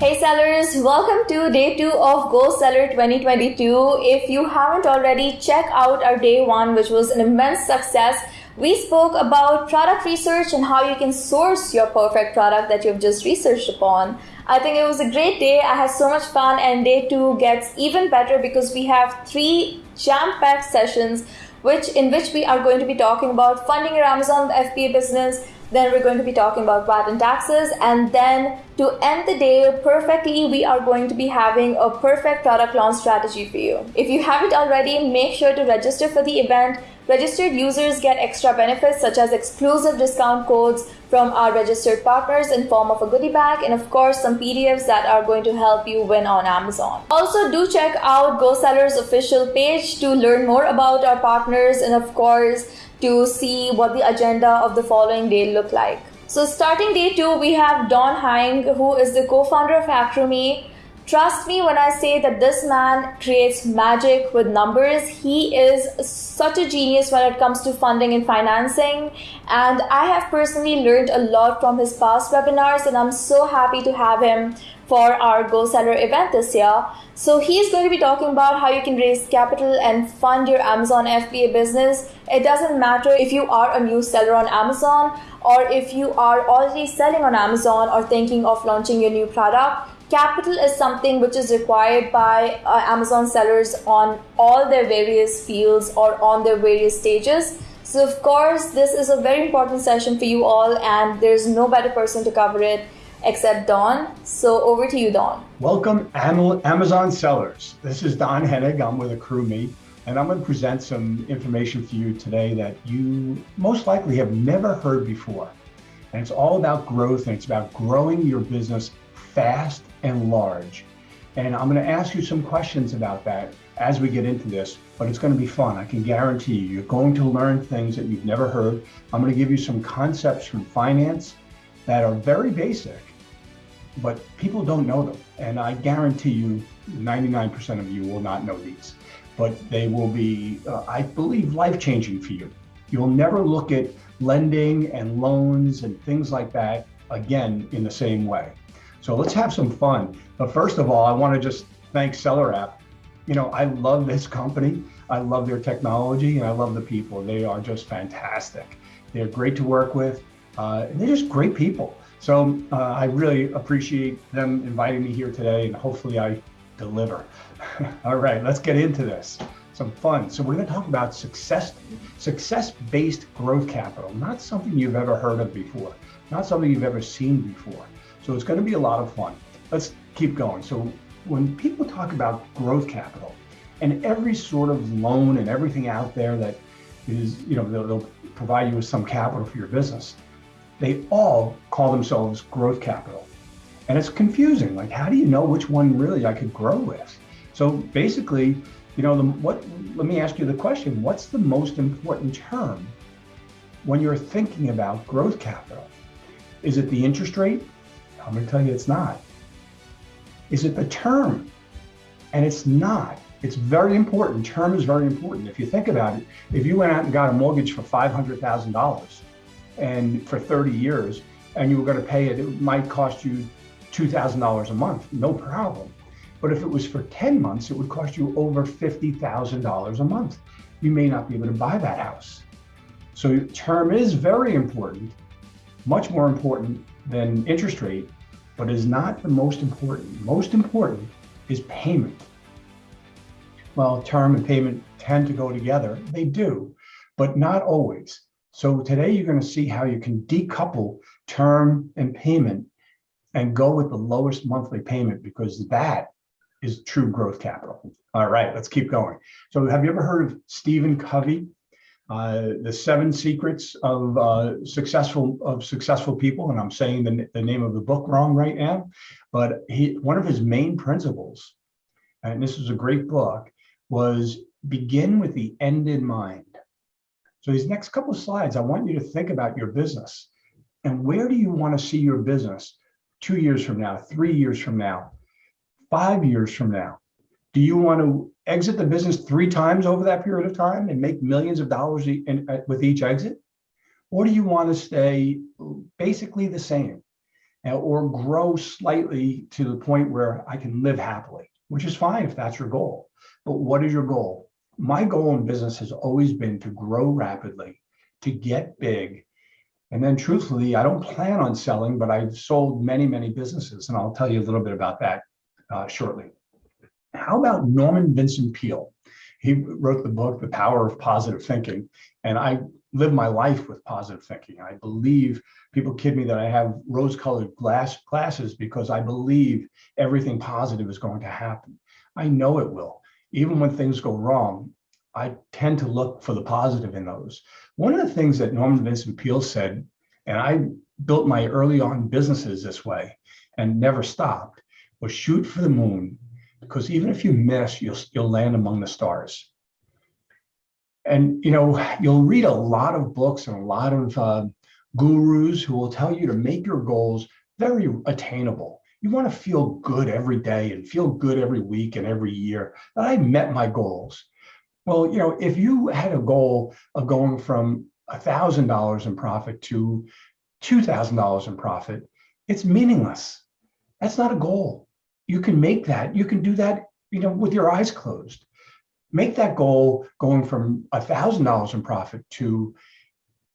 Hey sellers, welcome to day two of Go Seller 2022. If you haven't already, check out our day one, which was an immense success. We spoke about product research and how you can source your perfect product that you've just researched upon. I think it was a great day. I had so much fun, and day two gets even better because we have three jam-packed sessions, which in which we are going to be talking about funding your Amazon FBA business. Then we're going to be talking about VAT and taxes, and then to end the day perfectly, we are going to be having a perfect product launch strategy for you. If you haven't already, make sure to register for the event Registered users get extra benefits such as exclusive discount codes from our registered partners in form of a goodie bag and of course some PDFs that are going to help you win on Amazon. Also do check out GoSeller's official page to learn more about our partners and of course to see what the agenda of the following day look like. So starting day two, we have Don Hang, who is the co-founder of AccrueMe. Trust me when I say that this man creates magic with numbers. He is such a genius when it comes to funding and financing. And I have personally learned a lot from his past webinars, and I'm so happy to have him for our Go Seller event this year. So he's going to be talking about how you can raise capital and fund your Amazon FBA business. It doesn't matter if you are a new seller on Amazon or if you are already selling on Amazon or thinking of launching your new product capital is something which is required by uh, Amazon sellers on all their various fields or on their various stages. So, of course, this is a very important session for you all, and there's no better person to cover it except Don. So, over to you, Don. Welcome, Amazon sellers. This is Don Henig. I'm with AccrueMe, and I'm going to present some information for you today that you most likely have never heard before. And it's all about growth, and it's about growing your business fast and large. And I'm going to ask you some questions about that as we get into this, but it's going to be fun. I can guarantee you, you're going to learn things that you've never heard. I'm going to give you some concepts from finance that are very basic, but people don't know them. And I guarantee you, 99% of you will not know these, but they will be, uh, I believe, life changing for you. You'll never look at lending and loans and things like that again in the same way. So let's have some fun. But first of all, I want to just thank Seller App. You know, I love this company. I love their technology and I love the people. They are just fantastic. They're great to work with. Uh, and they're just great people. So uh, I really appreciate them inviting me here today and hopefully I deliver. all right, let's get into this. Some fun. So we're going to talk about success, success-based growth capital, not something you've ever heard of before, not something you've ever seen before. So it's going to be a lot of fun. Let's keep going. So when people talk about growth capital and every sort of loan and everything out there that is, you know, they'll, they'll provide you with some capital for your business, they all call themselves growth capital. And it's confusing. Like, how do you know which one really I could grow with? So basically, you know, the, what, let me ask you the question, what's the most important term when you're thinking about growth capital? Is it the interest rate? I'm going to tell you it's not. Is it the term? And it's not. It's very important. Term is very important. If you think about it, if you went out and got a mortgage for $500,000 and for 30 years and you were going to pay it, it might cost you $2,000 a month, no problem. But if it was for 10 months, it would cost you over $50,000 a month. You may not be able to buy that house. So term is very important, much more important than interest rate but is not the most important. Most important is payment. Well, term and payment tend to go together. They do, but not always. So today you're going to see how you can decouple term and payment and go with the lowest monthly payment because that is true growth capital. All right, let's keep going. So have you ever heard of Stephen Covey? uh, the seven secrets of uh, successful of successful people, and I'm saying the, the name of the book wrong right now, but he one of his main principles, and this is a great book, was begin with the end in mind. So these next couple of slides, I want you to think about your business and where do you want to see your business two years from now, three years from now, five years from now? Do you want to exit the business three times over that period of time and make millions of dollars in, uh, with each exit? Or do you want to stay basically the same? and- or grow slightly to the point where I can live happily, which is fine if that's your goal. But what is your goal? My goal in business has always been to grow rapidly, to get big. And then truthfully, I don't plan on selling, but I've sold many, many businesses, and I'll tell you a little bit about that uh, shortly. How about Norman Vincent Peale? He wrote the book, The Power of Positive Thinking, and I live my life with positive thinking. I believe people kid me that I have rose-colored glass glasses because I believe everything positive is going to happen. I know it will. Even when things go wrong, I tend to look for the positive in those. One of the things that Norman Vincent Peale said, and I built my early on businesses this way and never stopped, was shoot for the moon because even if you miss, you'll, you'll land among the stars. And you know, you'll read a lot of books and a lot of uh, gurus who will tell you to make your goals very attainable. You want to feel good every day and feel good every week and every year. And I met my goals. Well, you know, if you had a goal of going from $1,000 in profit to $2,000 in profit, it's meaningless. That's not a goal. You can make that. You can do that, you know, with your eyes closed. Make that goal going from $1,000 in profit to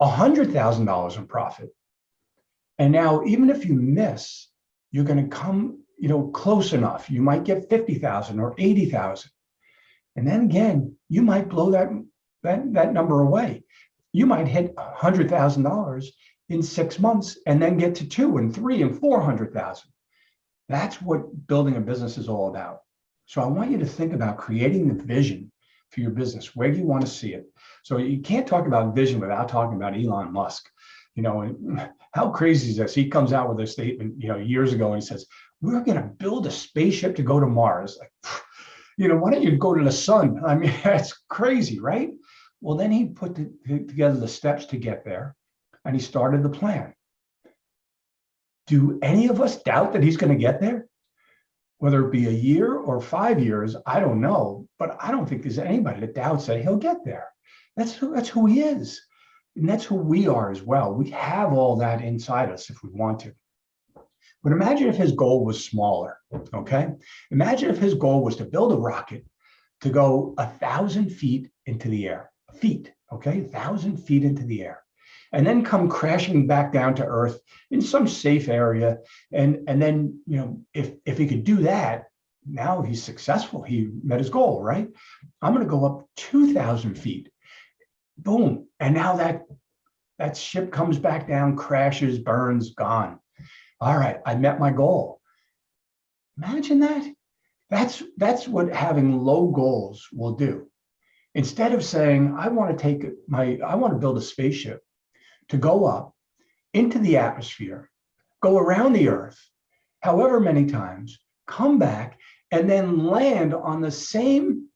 $100,000 in profit. And now, even if you miss, you're going to come, you know, close enough. You might get 50,000 or 80,000. And then again, you might blow that, that, that number away. You might hit $100,000 in six months and then get to two and three and 400,000. That's what building a business is all about. So I want you to think about creating the vision for your business. Where do you want to see it? So you can't talk about vision without talking about Elon Musk. You know, how crazy is this? He comes out with a statement, you know, years ago and he says, we're going to build a spaceship to go to Mars. Like, you know, why don't you go to the sun? I mean, that's crazy, right? Well, then he put the, together the steps to get there and he started the plan. Do any of us doubt that he's going to get there? Whether it be a year or five years, I don't know, but I don't think there's anybody that doubts that he'll get there. That's who, that's who he is. And that's who we are as well. We have all that inside us if we want to. But imagine if his goal was smaller, okay? Imagine if his goal was to build a rocket to go a thousand feet into the air, feet, okay? A thousand feet into the air and then come crashing back down to earth in some safe area. And, and then, you know, if, if he could do that, now he's successful. He met his goal, right? I'm going to go up 2,000 feet. Boom. And now that, that ship comes back down, crashes, burns, gone. All right, I met my goal. Imagine that. That's, that's what having low goals will do. Instead of saying, I want to take my, I want to build a spaceship to go up into the atmosphere, go around the earth, however many times, come back, and then land on the same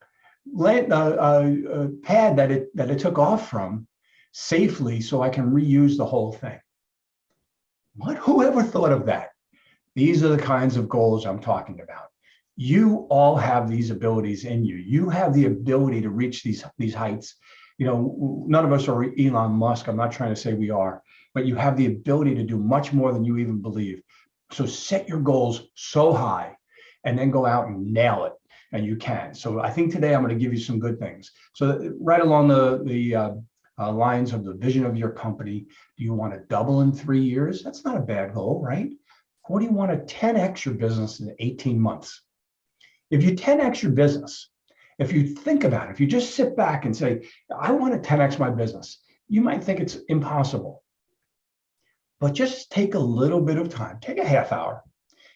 land, uh, pad that it, that it took off from safely so I can reuse the whole thing. What, whoever thought of that? These are the kinds of goals I'm talking about. You all have these abilities in you. You have the ability to reach these, these heights you know, none of us are Elon Musk. I'm not trying to say we are, but you have the ability to do much more than you even believe. So set your goals so high and then go out and nail it. And you can. So I think today I'm going to give you some good things. So right along the, the uh, uh, lines of the vision of your company, do you want to double in three years? That's not a bad goal, right? Or do you want to 10x your business in 18 months? If you 10x your business, if you think about it, if you just sit back and say, I want to 10x my business, you might think it's impossible. But just take a little bit of time, take a half hour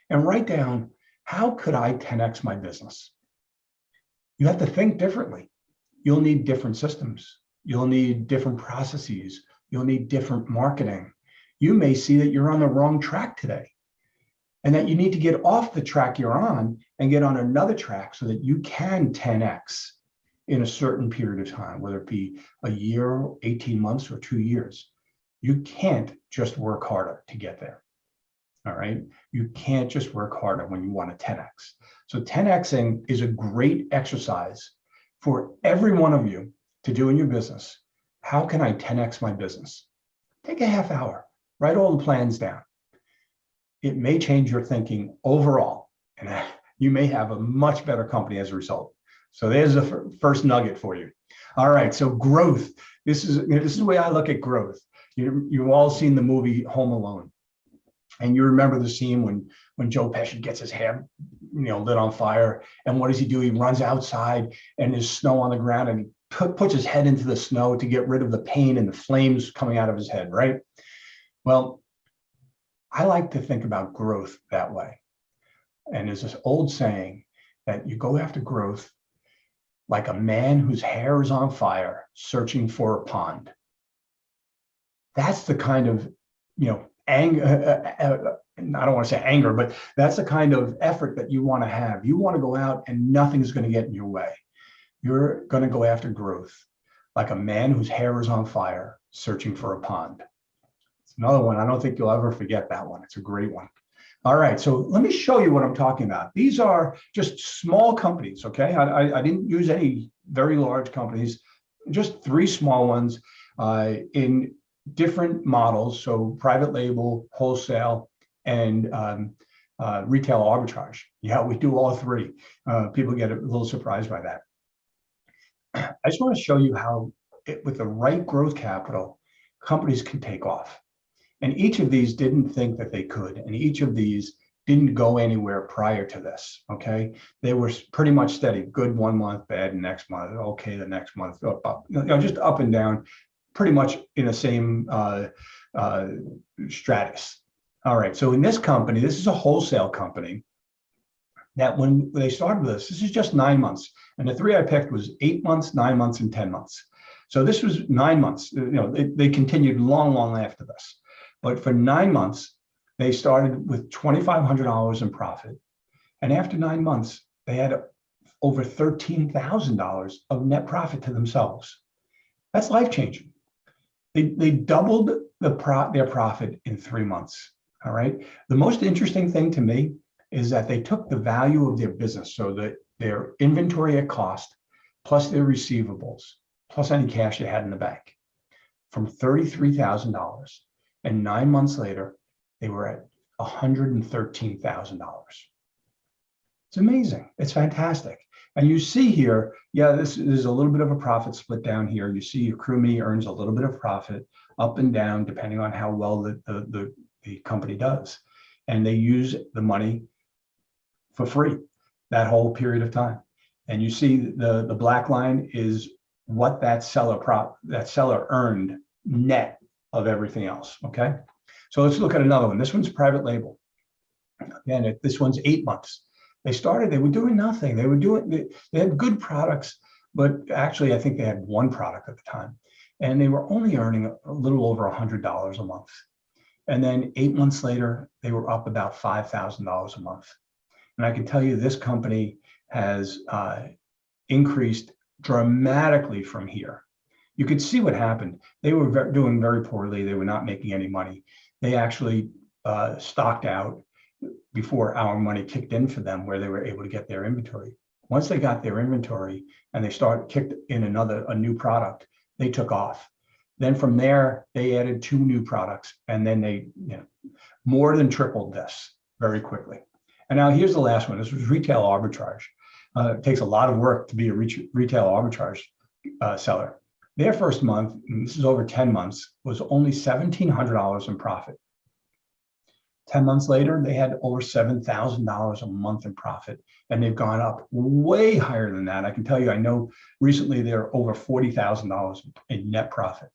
and write down, how could I 10x my business? You have to think differently. You'll need different systems. You'll need different processes. You'll need different marketing. You may see that you're on the wrong track today and that you need to get off the track you're on and get on another track so that you can 10x in a certain period of time, whether it be a year, 18 months, or two years. You can't just work harder to get there. All right. You can't just work harder when you want to 10x. So 10xing is a great exercise for every one of you to do in your business. How can I 10x my business? Take a half hour, write all the plans down it may change your thinking overall. And you may have a much better company as a result. So there's the first nugget for you. All right, so growth. This is this is the way I look at growth. You, you've all seen the movie Home Alone. And you remember the scene when when Joe Pesci gets his hair, you know, lit on fire. And what does he do? He runs outside and there's snow on the ground and he put, puts his head into the snow to get rid of the pain and the flames coming out of his head, right? Well, I like to think about growth that way. And there's this old saying that you go after growth like a man whose hair is on fire searching for a pond. That's the kind of, you know, anger, uh, uh, uh, I don't want to say anger, but that's the kind of effort that you want to have. You want to go out and nothing's going to get in your way. You're going to go after growth like a man whose hair is on fire searching for a pond. It's another one. I don't think you'll ever forget that one. It's a great one. All right, so let me show you what I'm talking about. These are just small companies, okay? I, I, I didn't use any very large companies, just three small ones uh, in different models. So private label, wholesale, and um, uh, retail arbitrage. Yeah, we do all three. Uh, people get a little surprised by that. I just want to show you how it, with the right growth capital, companies can take off. And each of these didn't think that they could. And each of these didn't go anywhere prior to this, okay? They were pretty much steady, good one month, bad next month, okay, the next month, up, up, you know, just up and down, pretty much in the same uh, uh, stratus. All right, so in this company, this is a wholesale company that when they started with this, this is just nine months. And the three I picked was eight months, nine months, and 10 months. So this was nine months, you know, they, they continued long, long after this. But for nine months, they started with $2,500 in profit. And after nine months, they had over $13,000 of net profit to themselves. That's life changing. They, they doubled the pro, their profit in three months. All right. The most interesting thing to me is that they took the value of their business, so that their inventory at cost, plus their receivables, plus any cash they had in the bank, from $33,000 and nine months later, they were at $113,000. It's amazing. It's fantastic. And you see here, yeah, this is a little bit of a profit split down here. You see AccrueMe earns a little bit of profit up and down, depending on how well the, the, the, the company does. And they use the money for free that whole period of time. And you see the, the black line is what that seller prop that seller earned net of everything else, okay? So let's look at another one. This one's private label. Again, this one's eight months. They started, they were doing nothing. They were doing, they, they had good products, but actually I think they had one product at the time. And they were only earning a little over a $100 a month. And then eight months later, they were up about $5,000 a month. And I can tell you this company has uh, increased dramatically from here you could see what happened. They were doing very poorly. They were not making any money. They actually uh, stocked out before our money kicked in for them, where they were able to get their inventory. Once they got their inventory and they started kicked in another a new product, they took off. Then from there, they added two new products, and then they you know more than tripled this very quickly. And now here's the last one. This was retail arbitrage. Uh, it takes a lot of work to be a retail arbitrage uh, seller. Their first month, this is over 10 months, was only $1,700 in profit. 10 months later, they had over $7,000 a month in profit, and they've gone up way higher than that. I can tell you, I know recently they're over $40,000 in net profit.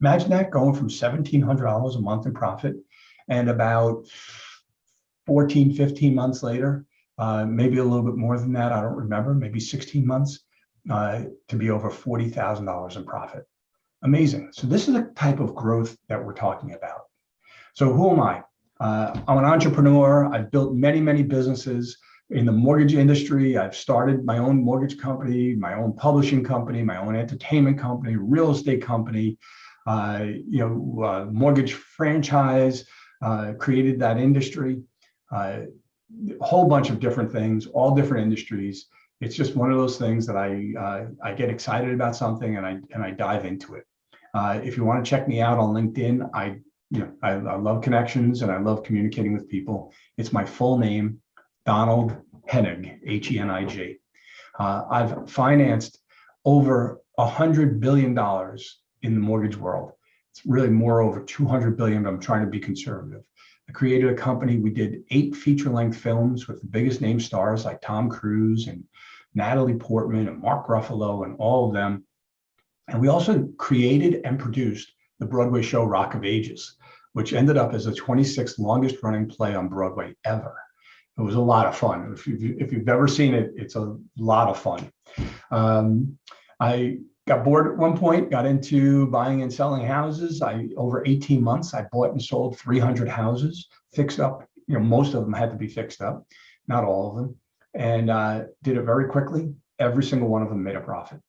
Imagine that going from $1,700 a month in profit and about 14, 15 months later, uh, maybe a little bit more than that, I don't remember, maybe 16 months, uh, to be over $40,000 in profit. Amazing. So this is the type of growth that we're talking about. So who am I? Uh, I'm an entrepreneur. I've built many, many businesses in the mortgage industry. I've started my own mortgage company, my own publishing company, my own entertainment company, real estate company, uh, you know, uh, mortgage franchise, uh, created that industry, uh, a whole bunch of different things, all different industries it's just one of those things that I uh, I get excited about something and I and I dive into it. Uh, if you want to check me out on LinkedIn, I you know, I, I love connections and I love communicating with people. It's my full name, Donald Henig, H-E-N-I-G. Uh, I've financed over a hundred billion dollars in the mortgage world. It's really more over 200 billion, but I'm trying to be conservative. I created a company. We did eight feature length films with the biggest name stars like Tom Cruise and Natalie Portman and Mark Ruffalo and all of them. And we also created and produced the Broadway show Rock of Ages, which ended up as the 26th longest running play on Broadway ever. It was a lot of fun. If you've, if you've ever seen it, it's a lot of fun. Um, I got bored at one point, got into buying and selling houses. I over 18 months, I bought and sold 300 houses, fixed up. You know, most of them had to be fixed up, not all of them, and uh, did it very quickly. Every single one of them made a profit.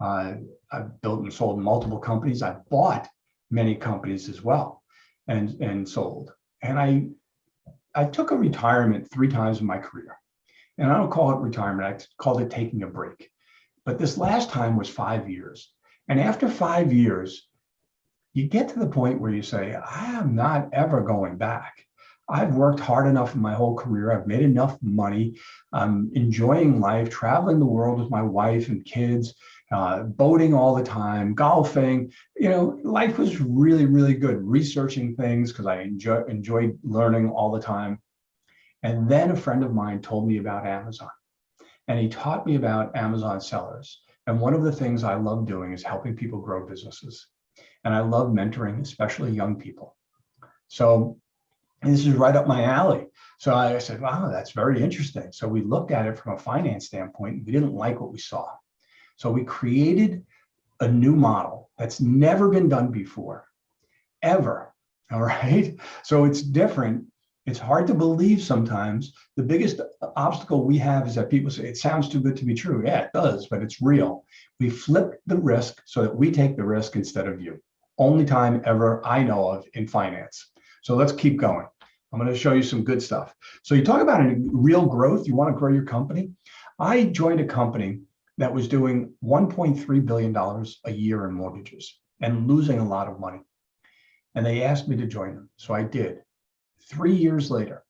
Uh, I built and sold multiple companies. I bought many companies as well, and and sold. And I I took a retirement three times in my career, and I don't call it retirement. I called it taking a break but this last time was five years. And after five years, you get to the point where you say, I am not ever going back. I've worked hard enough in my whole career. I've made enough money. I'm enjoying life, traveling the world with my wife and kids, uh, boating all the time, golfing. You know, life was really, really good. Researching things because I enjoy, enjoyed learning all the time. And then a friend of mine told me about Amazon. And he taught me about Amazon sellers. And one of the things I love doing is helping people grow businesses. And I love mentoring, especially young people. So this is right up my alley. So I said, wow, that's very interesting. So we looked at it from a finance standpoint. We didn't like what we saw. So we created a new model that's never been done before, ever. All right. So it's different it's hard to believe sometimes. The biggest obstacle we have is that people say, it sounds too good to be true. Yeah, it does, but it's real. We flip the risk so that we take the risk instead of you. Only time ever I know of in finance. So let's keep going. I'm going to show you some good stuff. So you talk about real growth. You want to grow your company. I joined a company that was doing $1.3 billion a year in mortgages and losing a lot of money. And they asked me to join them. So I did. Three years later,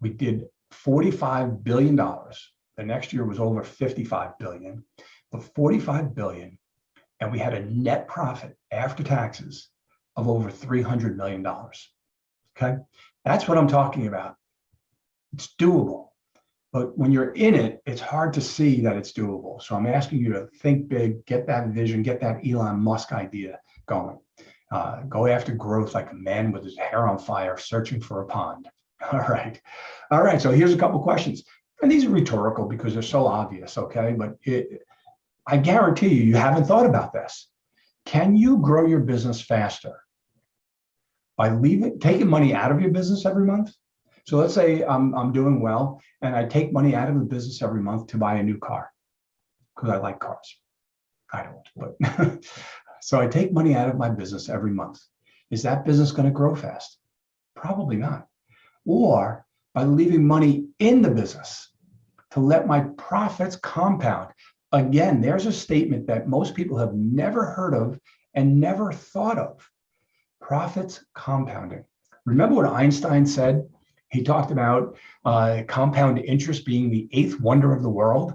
we did $45 billion. The next year was over 55 billion, but 45 billion. And we had a net profit after taxes of over $300 million. Okay. That's what I'm talking about. It's doable. But when you're in it, it's hard to see that it's doable. So I'm asking you to think big, get that vision, get that Elon Musk idea going. Uh, go after growth like a man with his hair on fire searching for a pond. All right. All right. So here's a couple questions. And these are rhetorical because they're so obvious, okay? But it, I guarantee you, you haven't thought about this. Can you grow your business faster by leaving, taking money out of your business every month? So let's say I'm, I'm doing well and I take money out of the business every month to buy a new car because I like cars. I don't, but So I take money out of my business every month. Is that business going to grow fast? Probably not. Or by leaving money in the business to let my profits compound. Again, there's a statement that most people have never heard of and never thought of. Profits compounding. Remember what Einstein said? He talked about uh, compound interest being the eighth wonder of the world.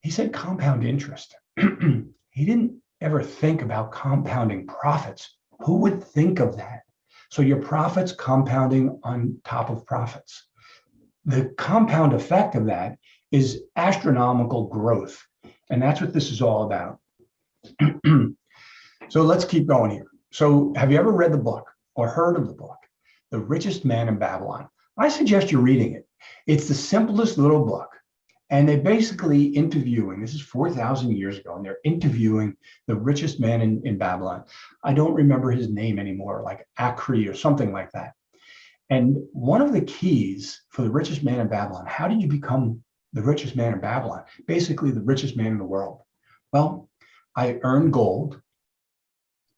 He said compound interest. he didn't ever think about compounding profits. Who would think of that? So your profits compounding on top of profits. The compound effect of that is astronomical growth. And that's what this is all about. so let's keep going here. So have you ever read the book or heard of the book, The Richest Man in Babylon? I suggest you're reading it. It's the simplest little book. And they're basically interviewing, this is 4,000 years ago, and they're interviewing the richest man in, in Babylon. I don't remember his name anymore, like Akri or something like that. And one of the keys for the richest man in Babylon, how did you become the richest man in Babylon? Basically the richest man in the world. Well, I earned gold,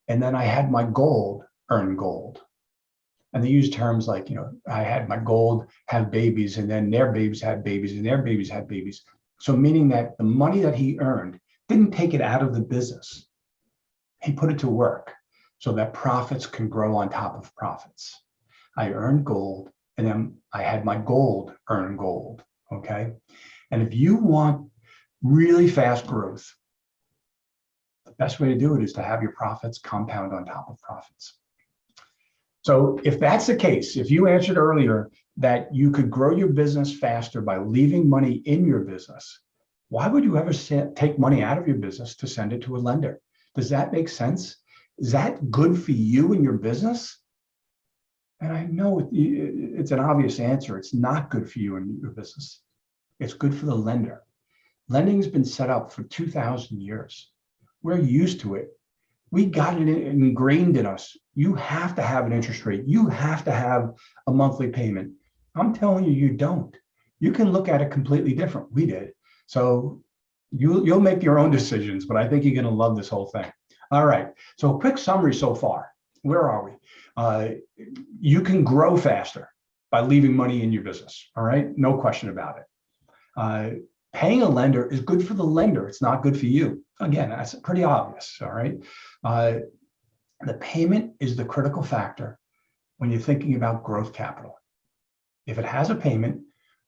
and then I had my gold earn gold and they use terms like, you know, I had my gold have babies and then their babies had babies and their babies had babies. So meaning that the money that he earned didn't take it out of the business. He put it to work. so that profits can grow on top of profits. I earned gold and then I had my gold earn gold, okay? And if you want really fast growth, best way to do it is to have your profits compound on top of profits. So if that's the case, if you answered earlier that you could grow your business faster by leaving money in your business, why would you ever take money out of your business to send it to a lender? Does that make sense? Is that good for you and your business? And I know it's an obvious answer. It's not good for you and your business. It's good for the lender. Lending has been set up for 2000 years. We're used to it. We got it ingrained in us. You have to have an interest rate. You have to have a monthly payment. I'm telling you, you don't. You can look at it completely different. We did. So you, you'll make your own decisions, but I think you're going to love this whole thing. All right. So quick summary so far. Where are we? Uh, you can grow faster by leaving money in your business. All right. No question about it. Uh, paying a lender is good for the lender. It's not good for you. Again, that's pretty obvious. All right. Uh, the payment is the critical factor when you're thinking about growth capital. If it has a payment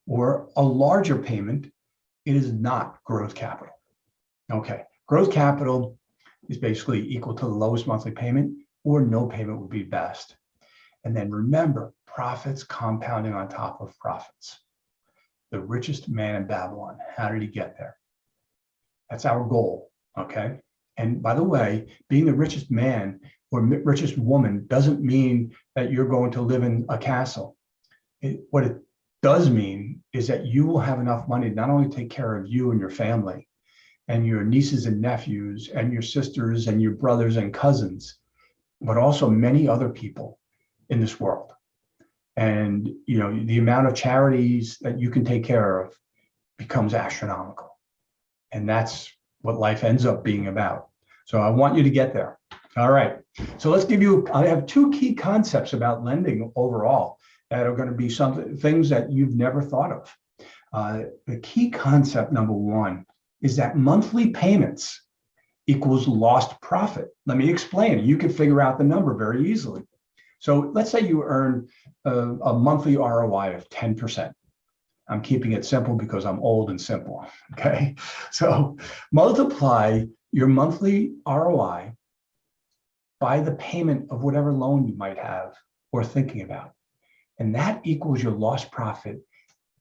or a larger payment, it is not growth capital. Okay, growth capital is basically equal to the lowest monthly payment or no payment would be best. And then remember, profits compounding on top of profits. The richest man in Babylon, how did he get there? That's our goal, okay? And by the way, being the richest man or richest woman doesn't mean that you're going to live in a castle. It, what it does mean is that you will have enough money to not only take care of you and your family and your nieces and nephews and your sisters and your brothers and cousins, but also many other people in this world. And you know, the amount of charities that you can take care of becomes astronomical. And that's what life ends up being about. So I want you to get there. All right. So let's give you, I have two key concepts about lending overall that are going to be some things that you've never thought of. Uh, the key concept number one is that monthly payments equals lost profit. Let me explain. You can figure out the number very easily. So let's say you earn a, a monthly ROI of 10%. I'm keeping it simple because I'm old and simple, okay? So multiply your monthly ROI by the payment of whatever loan you might have or thinking about. And that equals your lost profit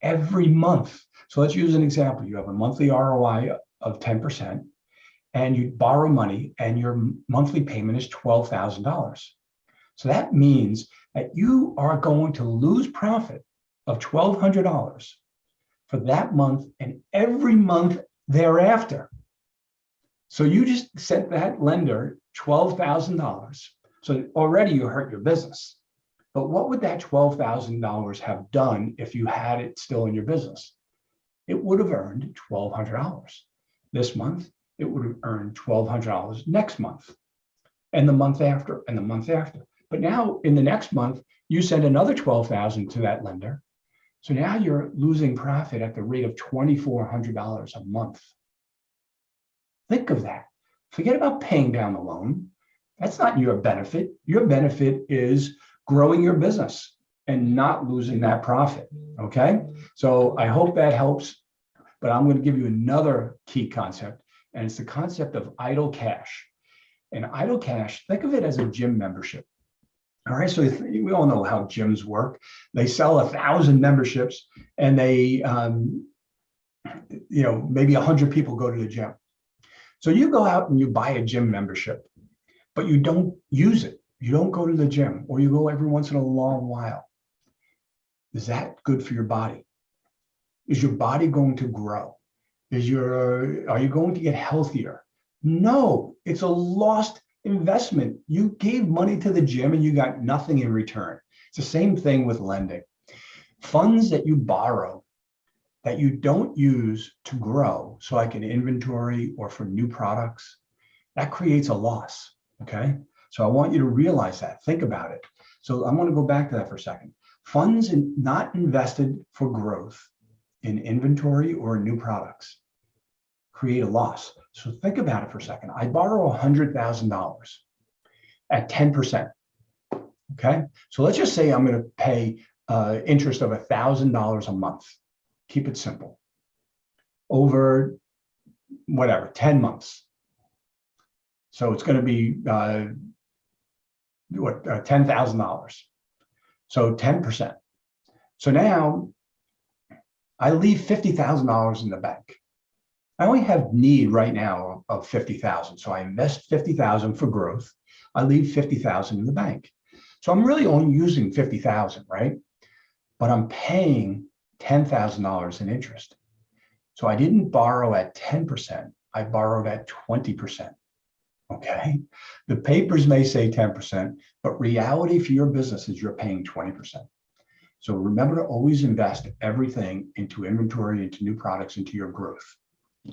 every month. So let's use an example. You have a monthly ROI of 10% and you borrow money and your monthly payment is $12,000. So that means that you are going to lose profit of $1,200 for that month and every month thereafter. So you just sent that lender $12,000. So already you hurt your business. But what would that $12,000 have done if you had it still in your business? It would have earned $1,200 this month. It would have earned $1,200 next month and the month after and the month after. But now in the next month, you send another 12,000 to that lender. So now you're losing profit at the rate of $2,400 a month. Think of that. Forget about paying down the loan. That's not your benefit. Your benefit is growing your business and not losing that profit. Okay. So I hope that helps. But I'm going to give you another key concept, and it's the concept of idle cash. And idle cash, think of it as a gym membership. All right, so we all know how gyms work. They sell a thousand memberships, and they, um, you know, maybe a hundred people go to the gym. So you go out and you buy a gym membership, but you don't use it you don't go to the gym or you go every once in a long while, is that good for your body? Is your body going to grow? Is your, are you going to get healthier? No, it's a lost investment. You gave money to the gym and you got nothing in return. It's the same thing with lending. Funds that you borrow that you don't use to grow, so like an inventory or for new products, that creates a loss, okay? So I want you to realize that, think about it. So I want to go back to that for a second. Funds in, not invested for growth in inventory or new products create a loss. So think about it for a second. I borrow $100,000 at 10%. Okay, so let's just say I'm going to pay uh, interest of $1,000 a month. Keep it simple. Over whatever, 10 months. So it's going to be uh, what uh, $10,000. So 10%. So now I leave $50,000 in the bank. I only have need right now of 50,000. So I invest 50,000 for growth. I leave 50,000 in the bank. So I'm really only using 50,000, right? But I'm paying $10,000 in interest. So I didn't borrow at 10%, I borrowed at 20%. Okay. The papers may say 10%, but reality for your business is you're paying 20%. So remember to always invest everything into inventory, into new products, into your growth.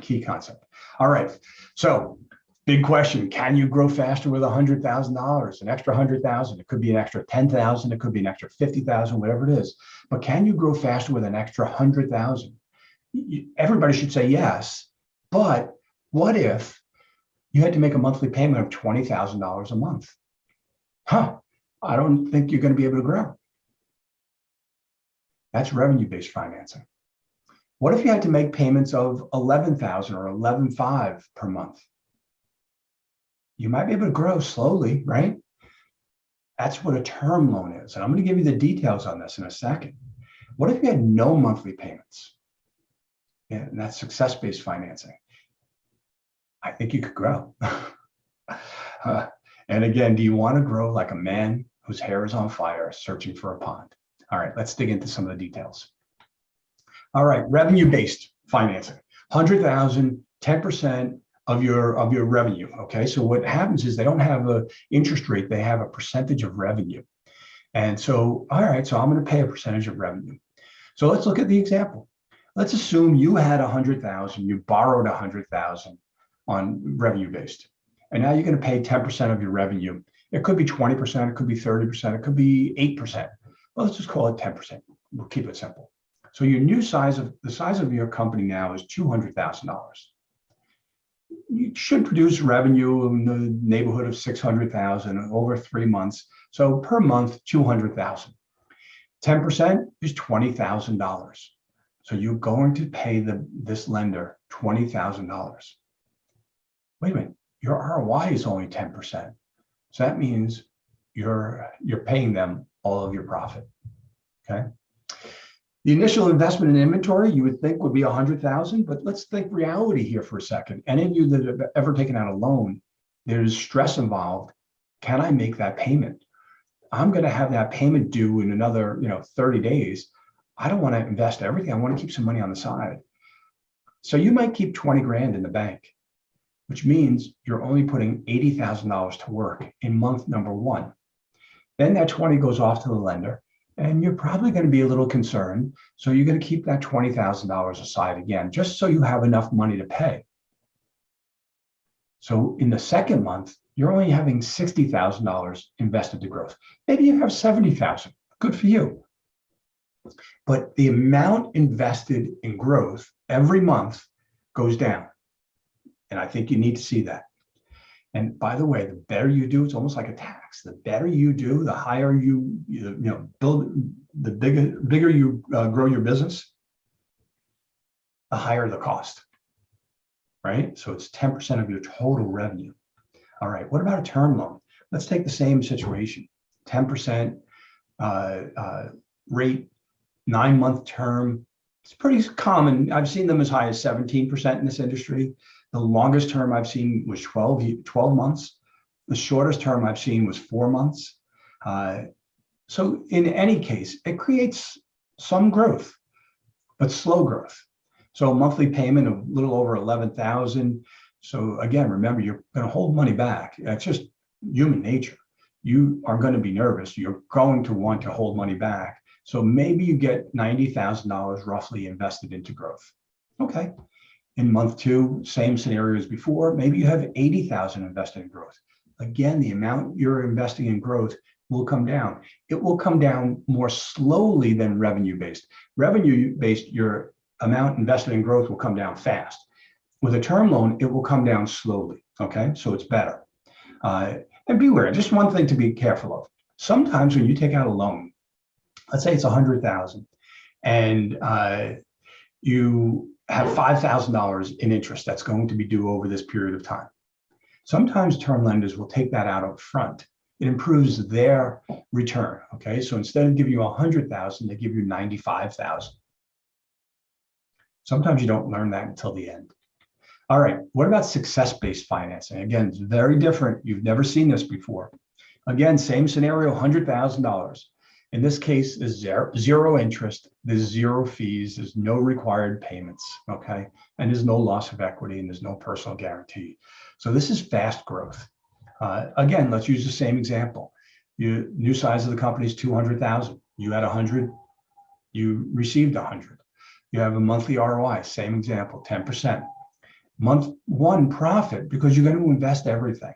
Key concept. All right. So big question. Can you grow faster with $100,000, an extra 100,000? It could be an extra 10,000. It could be an extra 50,000, whatever it is. But can you grow faster with an extra 100,000? Everybody should say yes. But what if you had to make a monthly payment of $20,000 a month? Huh, I don't think you're going to be able to grow. That's revenue-based financing. What if you had to make payments of 11,000 or 11.5 per month? You might be able to grow slowly, right? That's what a term loan is. And I'm going to give you the details on this in a second. What if you had no monthly payments? Yeah, and that's success-based financing. I think you could grow. uh, and again, do you want to grow like a man whose hair is on fire searching for a pond? All right, let's dig into some of the details. All right, revenue-based financing, 100,000, 10% of your of your revenue. Okay, so what happens is they don't have a interest rate; they have a percentage of revenue. And so, all right, so I'm going to pay a percentage of revenue. So let's look at the example. Let's assume you had 100,000, you borrowed 100,000 on revenue based, and now you're going to pay 10% of your revenue. It could be 20%, it could be 30%, it could be 8%. Well, let's just call it 10%. We'll keep it simple. So your new size of the size of your company now is $200,000. You should produce revenue in the neighborhood of 600,000 over three months. So per month, 200,000. 10% is $20,000. So you're going to pay the this lender $20,000. Wait a minute, your ROI is only 10%. So that means you're you're paying them all of your profit. Okay. The initial investment in inventory you would think would be a hundred thousand, but let's think reality here for a second. Any of you that have ever taken out a loan, there's stress involved. Can I make that payment? I'm going to have that payment due in another, you know, 30 days. I don't want to invest everything. I want to keep some money on the side. So you might keep 20 grand in the bank, which means you're only putting $80,000 to work in month number one. Then that 20 goes off to the lender and you're probably going to be a little concerned. So you're going to keep that $20,000 aside again, just so you have enough money to pay. So in the second month, you're only having $60,000 invested to growth. Maybe you have 70,000, good for you. But the amount invested in growth every month goes down. And I think you need to see that. And by the way, the better you do, it's almost like a tax. The better you do, the higher you, you, know, build, the bigger, bigger you uh, grow your business, the higher the cost, right? So it's 10% of your total revenue. All right, what about a term loan? Let's take the same situation, 10% uh, uh, rate, nine month term. It's pretty common. I've seen them as high as 17% in this industry. The longest term I've seen was 12, 12 months. The shortest term I've seen was four months. Uh, so in any case, it creates some growth, but slow growth. So a monthly payment of a little over 11,000. So again, remember, you're going to hold money back. That's just human nature. You are going to be nervous. You're going to want to hold money back. So maybe you get $90,000 roughly invested into growth. Okay, in month two, same scenario as before, maybe you have 80,000 invested in growth. Again, the amount you're investing in growth will come down. It will come down more slowly than revenue based. Revenue based, your amount invested in growth will come down fast. With a term loan, it will come down slowly. Okay, so it's better. Uh, And beware, just one thing to be careful of. Sometimes when you take out a loan, let's say it's a hundred thousand, and uh, you have five thousand dollars in interest that's going to be due over this period of time. Sometimes term lenders will take that out up front. It improves their return. Okay, so instead of giving you a hundred thousand, they give you ninety-five thousand. Sometimes you don't learn that until the end. All right, what about success-based financing? Again, it's very different. You've never seen this before. Again, same scenario, $100,000. In this case, there's zero, interest, there's zero fees, there's no required payments, okay? And there's no loss of equity and there's no personal guarantee. So this is fast growth. Uh, again, let's use the same example. You new size of the company is 200,000. You had 100, you received 100. You have a monthly ROI, same example, 10%. Month one profit, because you're going to invest everything.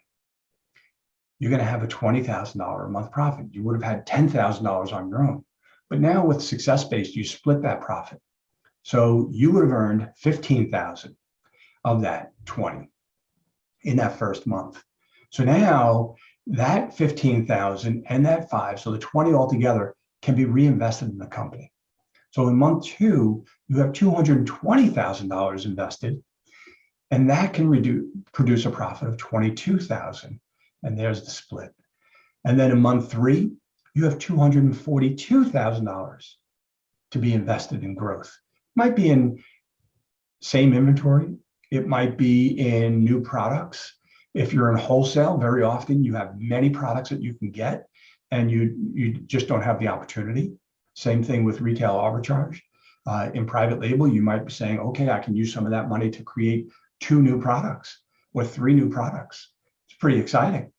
You're going to have a $20,000 a month profit. You would have had $10,000 on your own. But now with success-based, you split that profit. So you would have earned 15,000 of that 20 in that first month. So now that 15,000 and that five, so the 20 altogether can be reinvested in the company. So in month two, you have $220,000 invested, and that can reduce, produce a profit of 22,000. And there's the split. And then in month three, you have $242,000 to be invested in growth. Might be in same inventory. It might be in new products. If you're in wholesale, very often you have many products that you can get and you, you just don't have the opportunity. Same thing with retail arbitrage. Uh, in private label, you might be saying, okay, I can use some of that money to create two new products or three new products. Pretty exciting.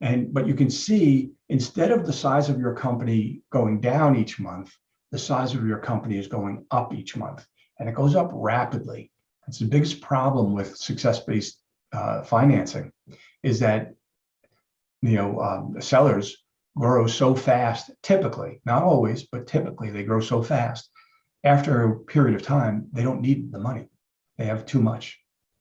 And but you can see instead of the size of your company going down each month, the size of your company is going up each month, and it goes up rapidly. It's the biggest problem with success-based uh, financing, is that you know um, sellers grow so fast. Typically, not always, but typically they grow so fast. After a period of time, they don't need the money; they have too much.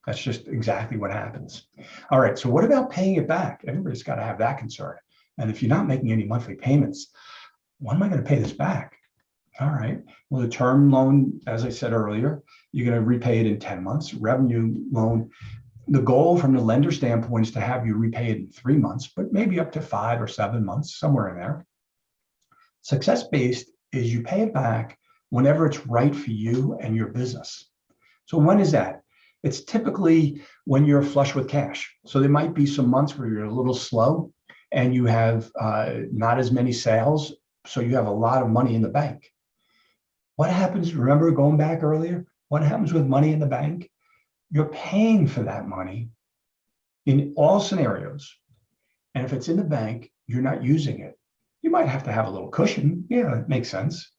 That's just exactly what happens. All right, so what about paying it back? Everybody's got to have that concern. And if you're not making any monthly payments, when am I going to pay this back? All right, well, the term loan, as I said earlier, you're going to repay it in 10 months. Revenue loan, the goal from the lender standpoint is to have you repay it in three months, but maybe up to five or seven months, somewhere in there. Success-based is you pay it back whenever it's right for you and your business. So when is that? It's typically when you're flush with cash. So there might be some months where you're a little slow and you have uh, not as many sales. So you have a lot of money in the bank. What happens, remember going back earlier, what happens with money in the bank? You're paying for that money in all scenarios. And if it's in the bank, you're not using it. You might have to have a little cushion. Yeah, it makes sense.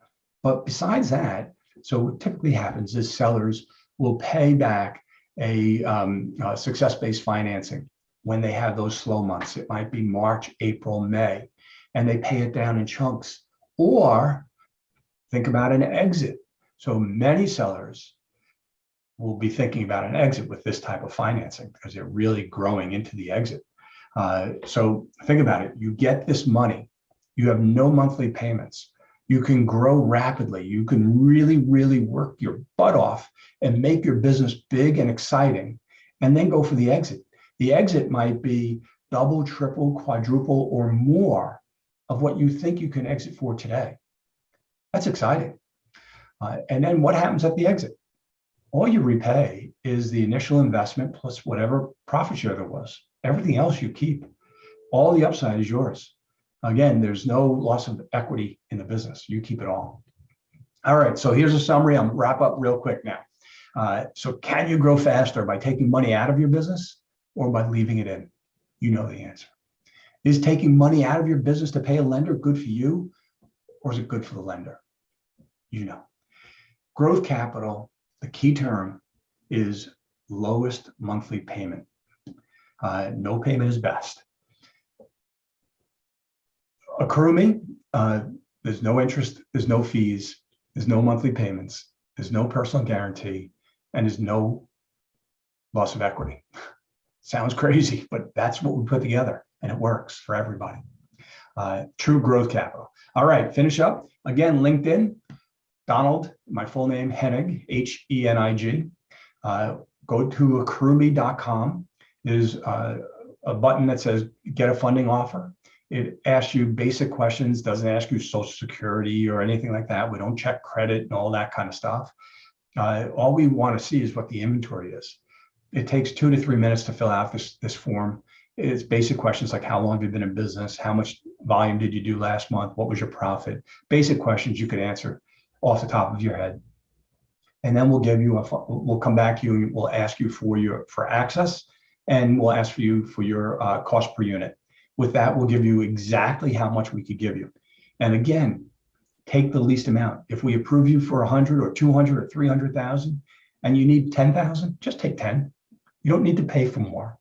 But besides that, so what typically happens is sellers will pay back a um, uh, success-based financing when they have those slow months. It might be March, April, May, and they pay it down in chunks. Or think about an exit. So many sellers will be thinking about an exit with this type of financing because they're really growing into the exit. Uh, so think about it. You get this money. You have no monthly payments you can grow rapidly. You can really, really work your butt off and make your business big and exciting, and then go for the exit. The exit might be double, triple, quadruple, or more of what you think you can exit for today. That's exciting. Uh, and then what happens at the exit? All you repay is the initial investment plus whatever profit share there was. Everything else you keep. All the upside is yours. Again, there's no loss of equity in the business. You keep it all. All right, so here's a summary. I'm wrap up real quick now. Uh, so can you grow faster by taking money out of your business or by leaving it in? You know the answer. Is taking money out of your business to pay a lender good for you or is it good for the lender? You know. Growth capital, the key term is lowest monthly payment. Uh, no payment is best. Accrue uh, there's no interest, there's no fees, there's no monthly payments, there's no personal guarantee, and there's no loss of equity. Sounds crazy, but that's what we put together. and it works for everybody. Uh, true growth capital. All right, finish up. Again, LinkedIn, Donald, my full name, Henig, H E N I G. Uh, go to accrueme.com. There's uh, a button that says get a funding offer. It asks you basic questions, doesn't ask you social security or anything like that. We don't check credit and all that kind of stuff. Uh, all we want to see is what the inventory is. It takes two to three minutes to fill out this, this form. It's basic questions like how long have you been in business? How much volume did you do last month? What was your profit? Basic questions you could answer off the top of your head. And then we'll give you a, we'll come back to you and we'll ask you for your, for access and we'll ask for you for your uh, cost per unit. With that, we'll give you exactly how much we could give you. And again, take the least amount. If we approve you for 100 or 200 or 300,000 and you need 10,000, just take 10. You don't need to pay for more.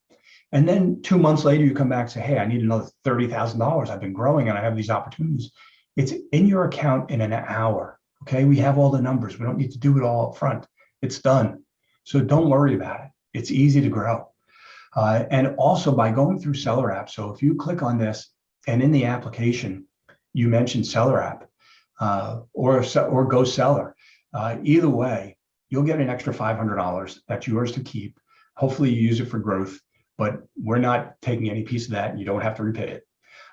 And then two months later, you come back and say, hey, I need another $30,000. I've been growing and I have these opportunities. It's in your account in an hour. Okay, we have all the numbers. We don't need to do it all up front. It's done. So don't worry about it. It's easy to grow. Uh, and also by going through Seller App. So if you click on this and in the application, you mention Seller App uh, or, or Go Seller, uh, either way, you'll get an extra $500 that's yours to keep. Hopefully you use it for growth, but we're not taking any piece of that you don't have to repay it.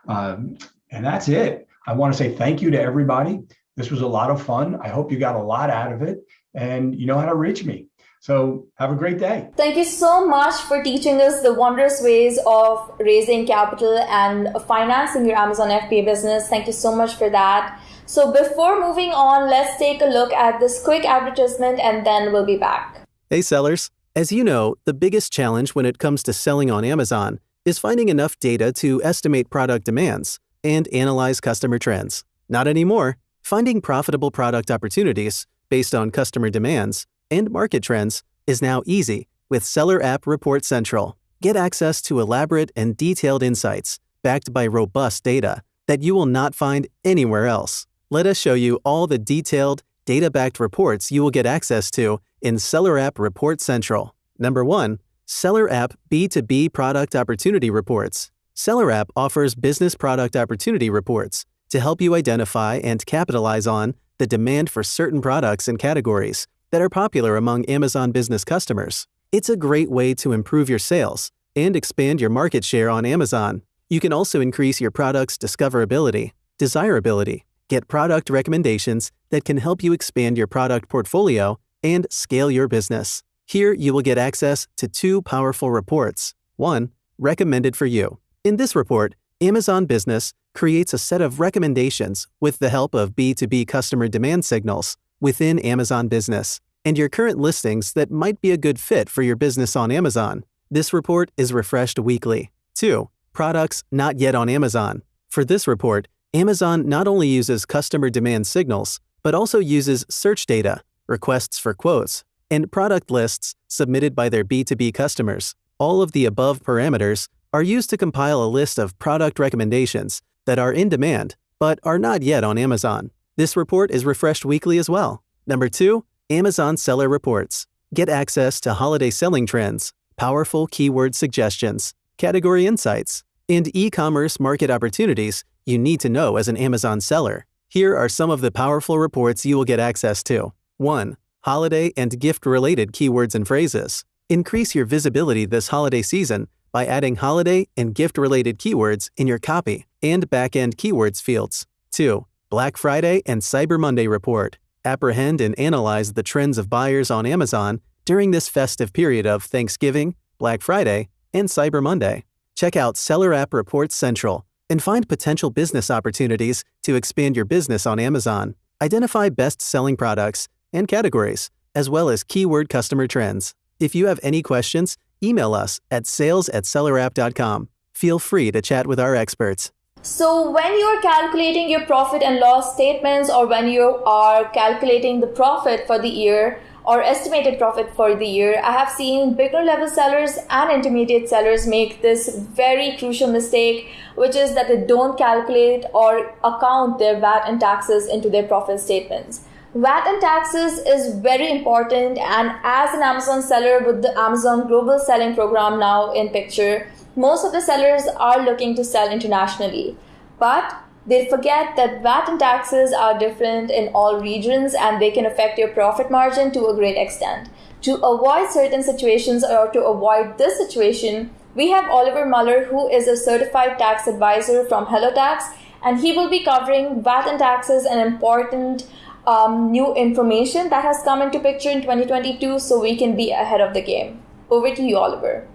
Um, and that's it. I want to say thank you to everybody. This was a lot of fun. I hope you got a lot out of it and you know how to reach me. So have a great day. Thank you so much for teaching us the wondrous ways of raising capital and financing your Amazon FBA business. Thank you so much for that. So before moving on, let's take a look at this quick advertisement and then we'll be back. Hey sellers, as you know, the biggest challenge when it comes to selling on Amazon is finding enough data to estimate product demands and analyze customer trends. Not anymore. Finding profitable product opportunities based on customer demands and market trends is now easy with Seller App Report Central. Get access to elaborate and detailed insights backed by robust data that you will not find anywhere else. Let us show you all the detailed, data backed reports you will get access to in Seller App Report Central. Number 1. Seller App B2B Product Opportunity Reports. Seller App offers business product opportunity reports to help you identify and capitalize on the demand for certain products and categories that are popular among Amazon business customers. It's a great way to improve your sales and expand your market share on Amazon. You can also increase your product's discoverability, desirability, get product recommendations that can help you expand your product portfolio and scale your business. Here, you will get access to two powerful reports. One, recommended for you. In this report, Amazon Business creates a set of recommendations with the help of B2B customer demand signals within Amazon Business and your current listings that might be a good fit for your business on Amazon. This report is refreshed weekly. 2. Products not yet on Amazon. For this report, Amazon not only uses customer demand signals, but also uses search data, requests for quotes, and product lists submitted by their B2B customers. All of the above parameters are used to compile a list of product recommendations that are in demand but are not yet on Amazon. This report is refreshed weekly as well. Number 2. Amazon Seller Reports. Get access to holiday selling trends, powerful keyword suggestions, category insights, and e-commerce market opportunities you need to know as an Amazon seller. Here are some of the powerful reports you will get access to. 1. Holiday and gift-related keywords and phrases. Increase your visibility this holiday season by adding holiday and gift-related keywords in your copy and back-end keywords fields. 2. Black Friday and Cyber Monday report. Apprehend and analyze the trends of buyers on Amazon during this festive period of Thanksgiving, Black Friday, and Cyber Monday. Check out Seller App Reports Central and find potential business opportunities to expand your business on Amazon. Identify best selling products and categories, as well as keyword customer trends. If you have any questions, email us at sales at sellerapp.com. Feel free to chat with our experts. So when you're calculating your profit and loss statements or when you are calculating the profit for the year or estimated profit for the year, I have seen beginner level sellers and intermediate sellers make this very crucial mistake, which is that they don't calculate or account their VAT and taxes into their profit statements. VAT and taxes is very important and as an Amazon seller with the Amazon Global Selling Program now in picture, most of the sellers are looking to sell internationally. But they forget that VAT and taxes are different in all regions and they can affect your profit margin to a great extent. To avoid certain situations or to avoid this situation, we have Oliver Muller, who is a certified tax advisor from HelloTax, and he will be covering VAT and taxes and important um, new information that has come into picture in 2022 so we can be ahead of the game. Over to you, Oliver.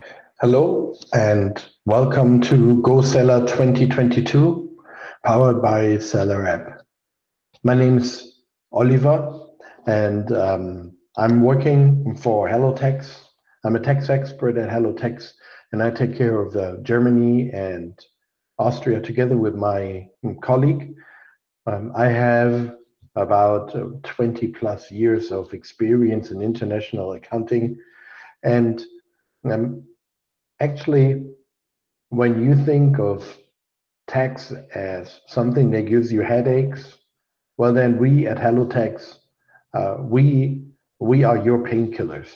Hello, and welcome to GoSeller 2022, powered by Seller App. My name is Oliver, and um, I'm working for HelloTax. I'm a tax expert at HelloTax, and I take care of Germany and Austria together with my colleague. Um, I have about uh, 20 plus years of experience in international accounting. And um, actually, when you think of tax as something that gives you headaches, well, then we at HelloTax, uh, we we are your painkillers.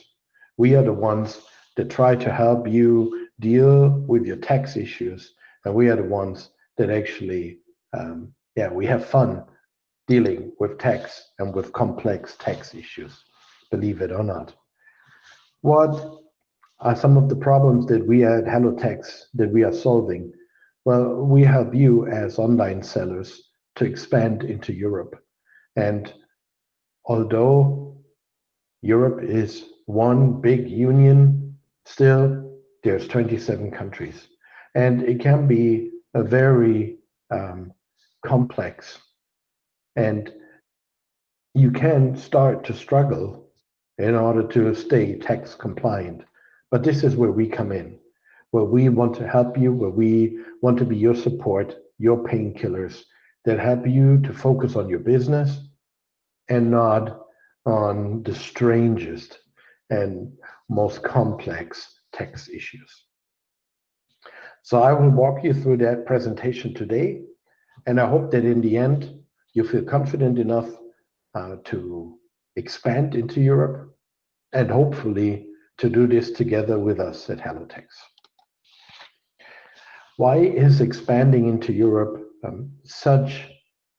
We are the ones that try to help you deal with your tax issues, and we are the ones that actually, um, yeah, we have fun dealing with tax and with complex tax issues, believe it or not. What are some of the problems that we at HelloTax that we are solving? Well, we help you as online sellers to expand into Europe. And although Europe is one big union, still there's 27 countries. And it can be a very um, complex and you can start to struggle in order to stay tax compliant. But this is where we come in, where we want to help you, where we want to be your support, your painkillers that help you to focus on your business and not on the strangest and most complex tax issues. So I will walk you through that presentation today. And I hope that in the end, you feel confident enough uh, to expand into Europe and hopefully to do this together with us at HelloTax. Why is expanding into Europe um, such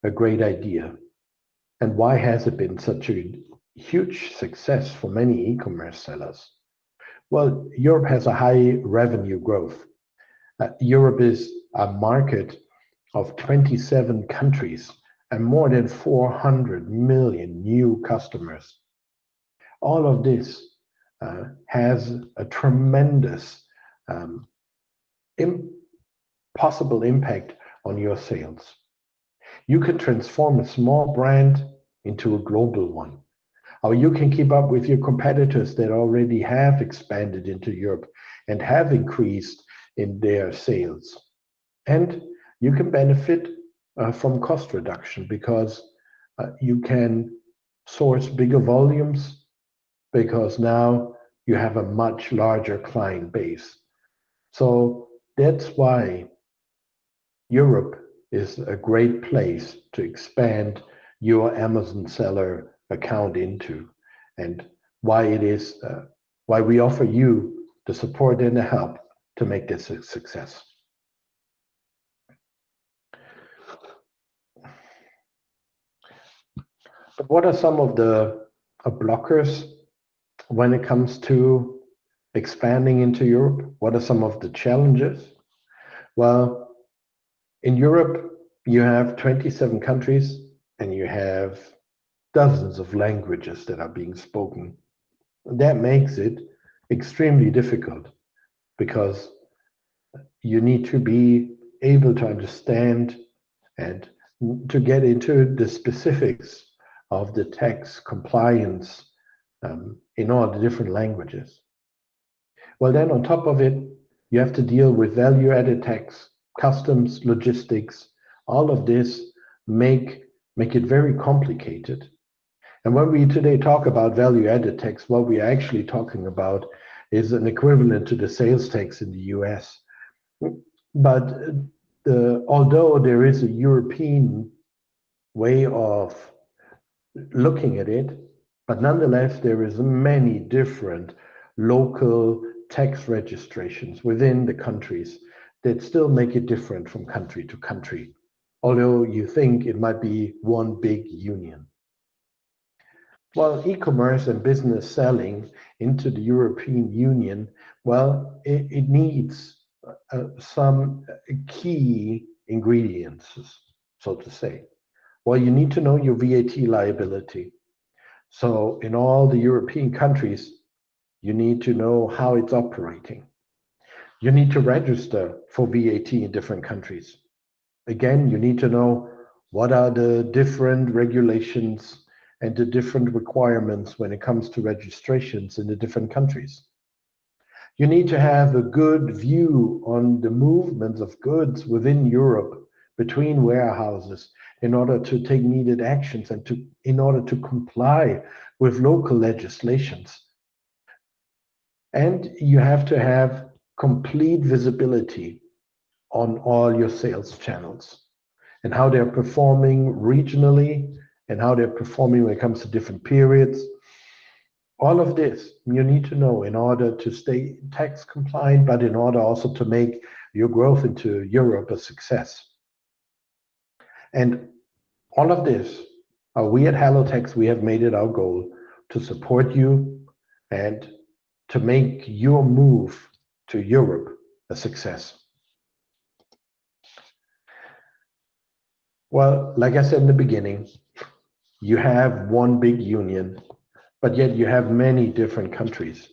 a great idea? And why has it been such a huge success for many e-commerce sellers? Well, Europe has a high revenue growth. Uh, Europe is a market of 27 countries and more than 400 million new customers. All of this uh, has a tremendous um, Im possible impact on your sales. You can transform a small brand into a global one. Or you can keep up with your competitors that already have expanded into Europe and have increased in their sales. And you can benefit uh, from cost reduction because uh, you can source bigger volumes because now you have a much larger client base. So that's why Europe is a great place to expand your Amazon seller account into and why it is uh, why we offer you the support and the help to make this a success. But what are some of the uh, blockers when it comes to expanding into Europe? What are some of the challenges? Well, in Europe, you have 27 countries and you have dozens of languages that are being spoken. That makes it extremely difficult because you need to be able to understand and to get into the specifics of the tax compliance um, in all the different languages. Well, then on top of it, you have to deal with value added tax, customs, logistics, all of this make, make it very complicated. And when we today talk about value added tax, what we are actually talking about is an equivalent to the sales tax in the US. But the, although there is a European way of looking at it, but nonetheless, there is many different local tax registrations within the countries that still make it different from country to country, although you think it might be one big union. Well, e-commerce and business selling into the European Union, well, it, it needs uh, some key ingredients, so to say. Well, you need to know your VAT liability. So in all the European countries, you need to know how it's operating. You need to register for VAT in different countries. Again, you need to know what are the different regulations and the different requirements when it comes to registrations in the different countries. You need to have a good view on the movements of goods within Europe between warehouses in order to take needed actions and to in order to comply with local legislations. And you have to have complete visibility on all your sales channels and how they're performing regionally and how they're performing when it comes to different periods. All of this you need to know in order to stay tax compliant, but in order also to make your growth into Europe a success. And all of this, uh, we at HelloTax, we have made it our goal to support you and to make your move to Europe a success. Well, like I said in the beginning, you have one big union, but yet you have many different countries.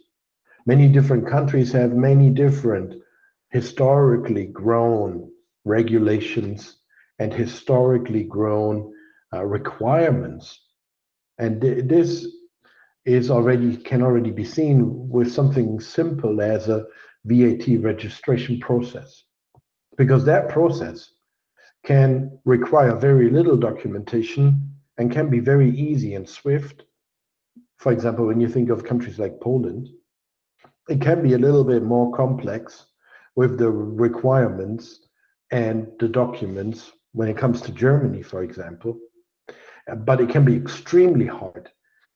Many different countries have many different historically grown regulations and historically grown uh, requirements. And th this is already can already be seen with something simple as a VAT registration process. Because that process can require very little documentation and can be very easy and swift. For example, when you think of countries like Poland, it can be a little bit more complex with the requirements and the documents when it comes to Germany, for example. Uh, but it can be extremely hard,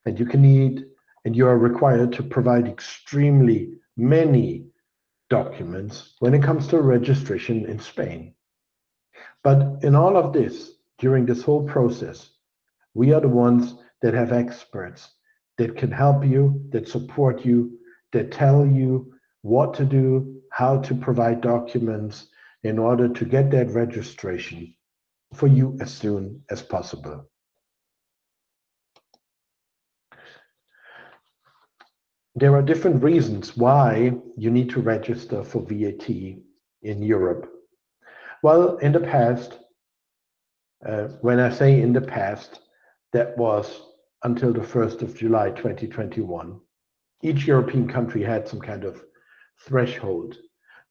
and you can need and you are required to provide extremely many documents when it comes to registration in Spain. But in all of this, during this whole process, we are the ones that have experts that can help you, that support you, that tell you what to do, how to provide documents in order to get that registration for you as soon as possible. There are different reasons why you need to register for VAT in Europe. Well, in the past, uh, when I say in the past, that was until the 1st of July 2021. Each European country had some kind of threshold.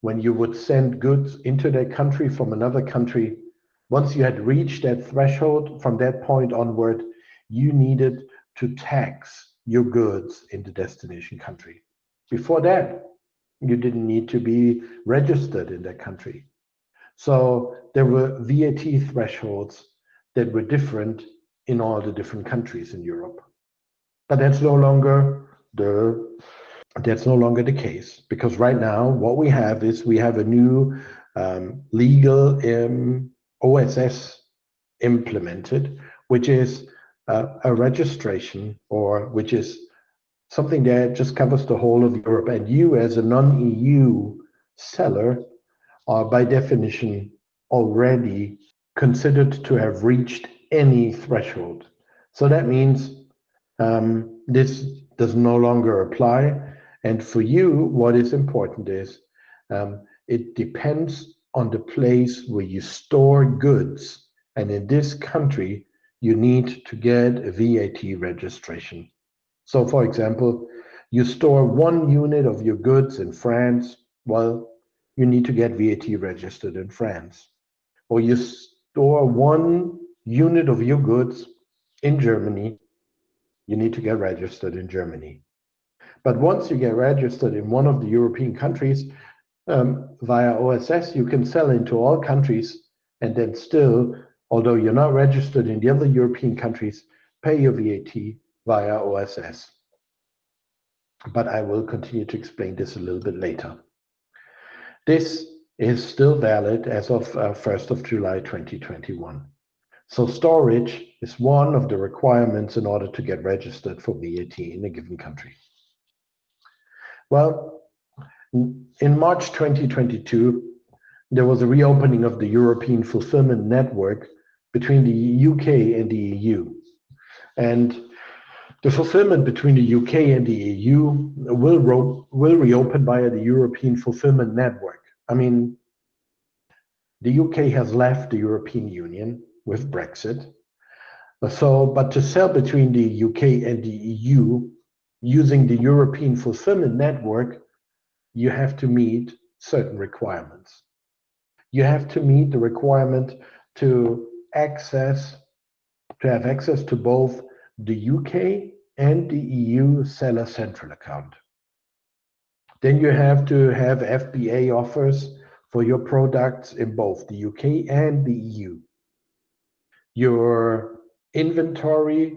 When you would send goods into their country from another country, once you had reached that threshold, from that point onward, you needed to tax your goods in the destination country. Before that, you didn't need to be registered in that country. So there were VAT thresholds that were different in all the different countries in Europe. But that's no longer the that's no longer the case because right now what we have is we have a new um, legal um, OSS implemented, which is uh, a registration or which is something that just covers the whole of Europe. And you, as a non-EU seller, are by definition already considered to have reached any threshold. So that means um, this does no longer apply. And for you, what is important is um, it depends on the place where you store goods. And in this country, you need to get a VAT registration. So, for example, you store one unit of your goods in France, well, you need to get VAT registered in France. Or you store one unit of your goods in Germany, you need to get registered in Germany. But once you get registered in one of the European countries um, via OSS, you can sell into all countries and then still, although you're not registered in the other European countries, pay your VAT via OSS. but I will continue to explain this a little bit later. This is still valid as of uh, 1st of July 2021. So storage is one of the requirements in order to get registered for VAT in a given country. Well, in March 2022, there was a reopening of the European fulfillment network between the UK and the EU. And the fulfillment between the UK and the EU will, will reopen via the European fulfillment network. I mean, the UK has left the European Union with Brexit. So, but to sell between the UK and the EU using the European fulfillment network, you have to meet certain requirements. You have to meet the requirement to access, to have access to both the UK and the EU seller central account. Then you have to have FBA offers for your products in both the UK and the EU. Your inventory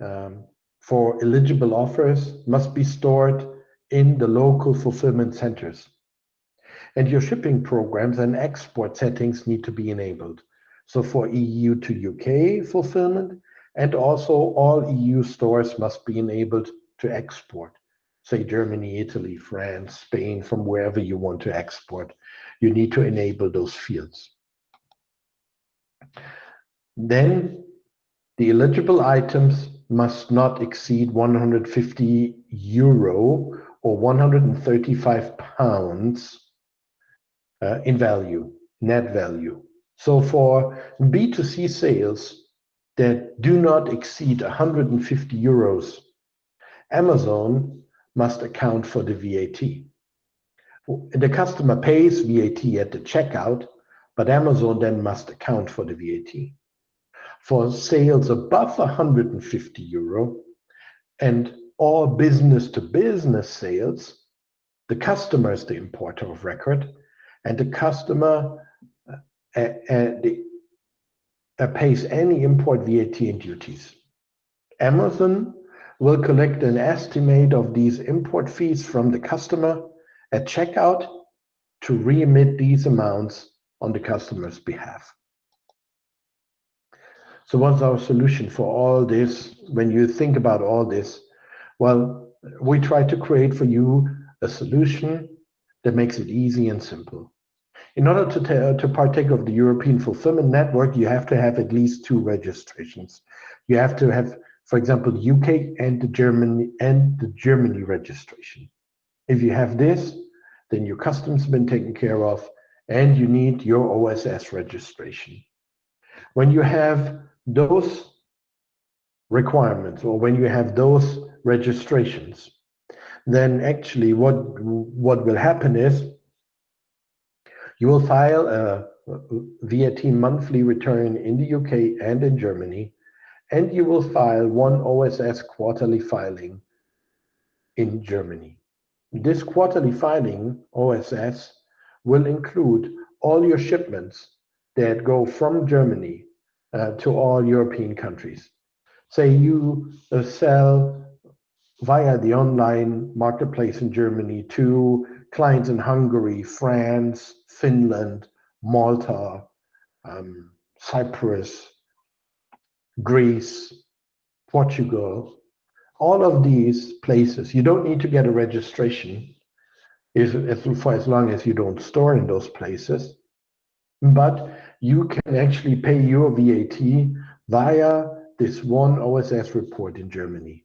um, for eligible offers must be stored in the local fulfillment centers. And your shipping programs and export settings need to be enabled. So for EU to UK fulfillment, and also all EU stores must be enabled to export. Say Germany, Italy, France, Spain, from wherever you want to export. You need to enable those fields. Then the eligible items must not exceed 150 euro or 135 pounds uh, in value, net value. So for B2C sales that do not exceed 150 euros, Amazon must account for the VAT. The customer pays VAT at the checkout, but Amazon then must account for the VAT. For sales above 150 euro and all business to business sales, the customer is the importer of record and the customer uh, uh, uh, pays any import VAT and duties. Amazon will collect an estimate of these import fees from the customer at checkout to remit these amounts on the customer's behalf. So what's our solution for all this? When you think about all this, well, we try to create for you a solution that makes it easy and simple. In order to, to partake of the European Fulfillment Network, you have to have at least two registrations. You have to have, for example, the UK and the Germany and the Germany registration. If you have this, then your customs been taken care of, and you need your OSS registration. When you have those requirements or when you have those registrations, then actually what, what will happen is you will file a VAT monthly return in the UK and in Germany, and you will file one OSS quarterly filing in Germany. This quarterly filing, OSS, will include all your shipments that go from Germany uh, to all European countries. Say you sell via the online marketplace in Germany to clients in Hungary, France, Finland, Malta, um, Cyprus, Greece, Portugal, all of these places, you don't need to get a registration if, if, for as long as you don't store in those places. But you can actually pay your VAT via this one OSS report in Germany.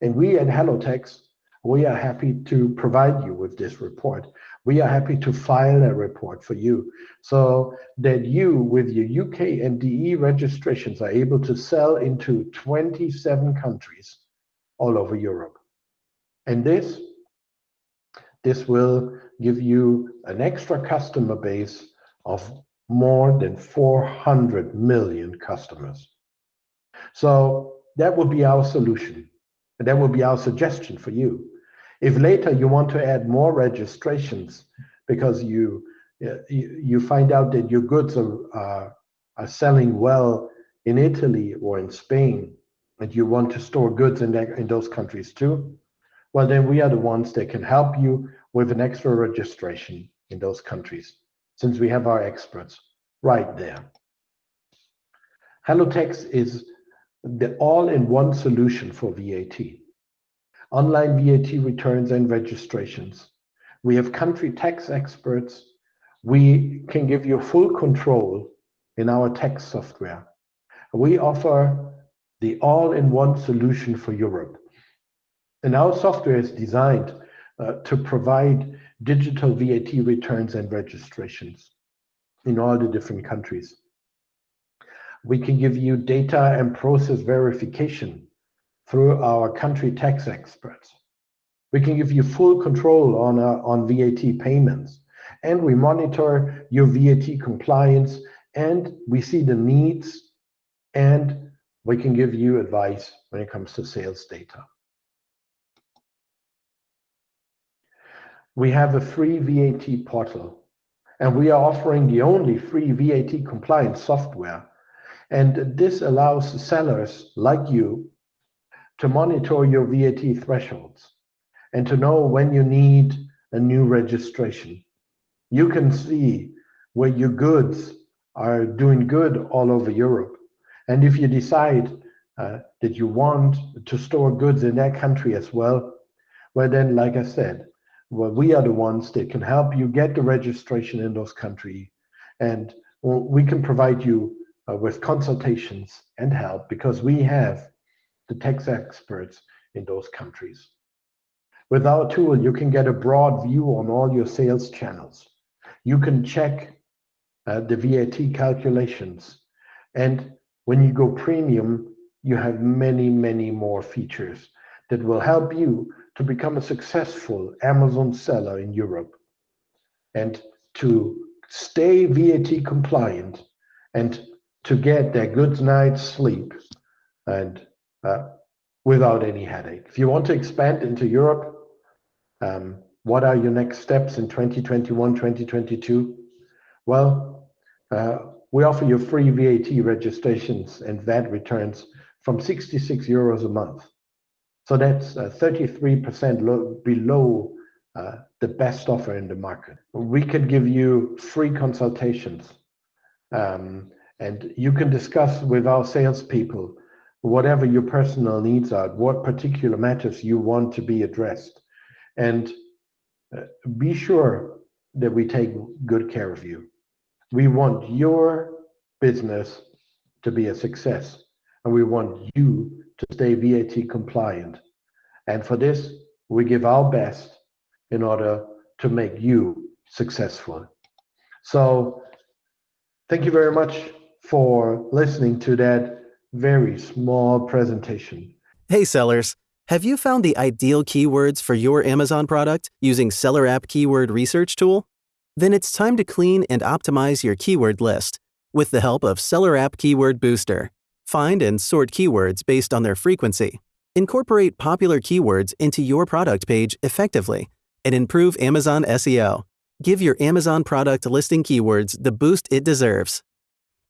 And we at HelloTax, we are happy to provide you with this report. We are happy to file a report for you so that you, with your UK and DE registrations, are able to sell into 27 countries all over Europe. And this, this will give you an extra customer base of more than 400 million customers. So that would be our solution. And that would be our suggestion for you. If later you want to add more registrations because you uh, you, find out that your goods are, are, selling well in Italy or in Spain, and you want to store goods in, that, in those countries too, well, then we are the ones that can help you with an extra registration in those countries, since we have our experts right there. HelloTax is the all-in-one solution for VAT. Online VAT returns and registrations. We have country tax experts. We can give you full control in our tax software. We offer the all-in-one solution for Europe. And our software is designed uh, to provide digital VAT returns and registrations in all the different countries. We can give you data and process verification through our country tax experts. We can give you full control on, uh, on VAT payments. And we monitor your VAT compliance and we see the needs and we can give you advice when it comes to sales data. We have a free VAT portal and we are offering the only free VAT compliance software. And this allows sellers like you to monitor your VAT thresholds and to know when you need a new registration. You can see where your goods are doing good all over Europe. And if you decide uh, that you want to store goods in that country as well, well, then, like I said, well, we are the ones that can help you get the registration in those countries. And we can provide you uh, with consultations and help because we have the tax experts in those countries. With our tool, you can get a broad view on all your sales channels. You can check uh, the VAT calculations. And when you go premium, you have many, many more features that will help you to become a successful Amazon seller in Europe and to stay VAT compliant and to get their good night's sleep and uh, without any headache. If you want to expand into Europe, um, what are your next steps in 2021, 2022? Well, uh, we offer you free VAT registrations and VAT returns from 66 euros a month. So that's 33% uh, below uh, the best offer in the market. We can give you free consultations um, and you can discuss with our salespeople whatever your personal needs are, what particular matters you want to be addressed. And uh, be sure that we take good care of you. We want your business to be a success, and we want you to stay VAT compliant. And for this, we give our best in order to make you successful. So thank you very much for listening to that very small presentation. Hey, sellers. Have you found the ideal keywords for your Amazon product using Seller App Keyword Research Tool? Then it's time to clean and optimize your keyword list with the help of Seller App Keyword Booster. Find and sort keywords based on their frequency. Incorporate popular keywords into your product page effectively and improve Amazon SEO. Give your Amazon product listing keywords the boost it deserves.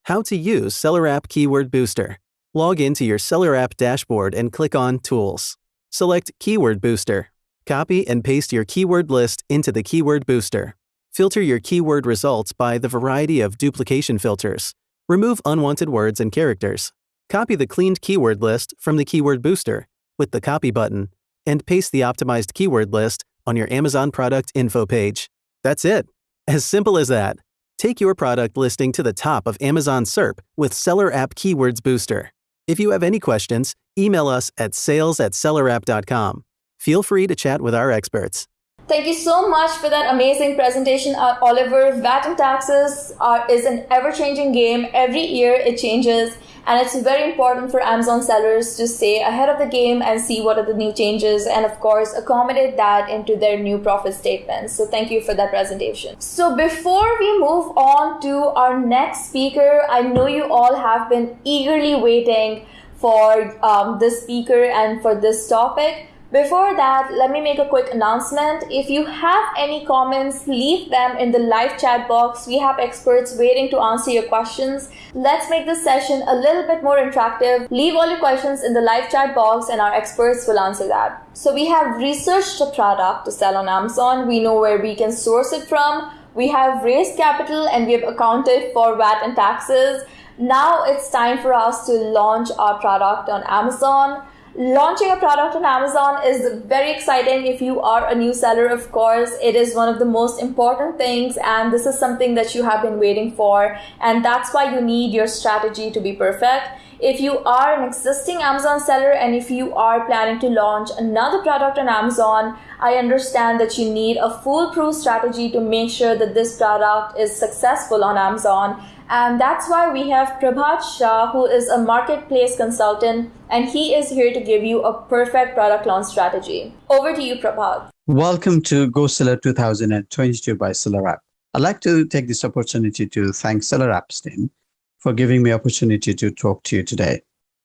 How to use Seller App Keyword Booster. Log into your Seller App dashboard and click on Tools. Select Keyword Booster. Copy and paste your keyword list into the Keyword Booster. Filter your keyword results by the variety of duplication filters. Remove unwanted words and characters. Copy the cleaned keyword list from the Keyword Booster with the Copy button and paste the optimized keyword list on your Amazon product info page. That's it. As simple as that. Take your product listing to the top of Amazon SERP with Seller App Keywords Booster. If you have any questions, email us at sales at sellerapp.com. Feel free to chat with our experts. Thank you so much for that amazing presentation, uh, Oliver. VAT and taxes are, is an ever-changing game. Every year it changes, and it's very important for Amazon sellers to stay ahead of the game and see what are the new changes, and of course accommodate that into their new profit statements. So thank you for that presentation. So before we move on to our next speaker, I know you all have been eagerly waiting for um, this speaker and for this topic Before that, let me make a quick announcement. If you have any comments, leave them in the live chat box. We have experts waiting to answer your questions. Let's make this session a little bit more interactive. Leave all your questions in the live chat box and our experts will answer that. So we have researched a product to sell on Amazon. We know where we can source it from. We have raised capital and we have accounted for VAT and taxes. Now it's time for us to launch our product on Amazon. Launching a product on Amazon is very exciting if you are a new seller, of course. It is one of the most important things, and this is something that you have been waiting for. And that's why you need your strategy to be perfect. If you are an existing Amazon seller and if you are planning to launch another product on Amazon, I understand that you need a foolproof strategy to make sure that this product is successful on Amazon and that's why we have Prabhat Shah, who is a marketplace consultant, and he is here to give you a perfect product launch strategy. Over to you, Prabhat. Welcome to GoSeller 2022 by SellerApp. I'd like to take this opportunity to thank SellerApp's team for giving me opportunity to talk to you today.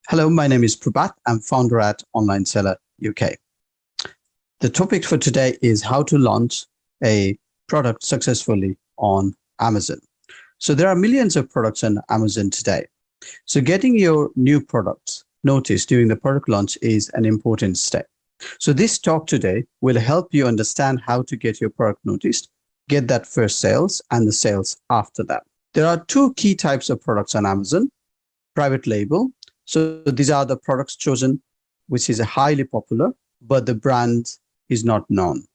Hello, my name is Prabhat. I'm founder at Online Seller UK. The topic for today is how to launch a product successfully on Amazon. So there are millions of products on Amazon today. So getting your new products noticed during the product launch is an important step. So this talk today will help you understand how to get your product noticed, get that first sales and the sales after that. There are two key types of products on Amazon, private label. So these are the products chosen, which is highly popular, but the brand is not known.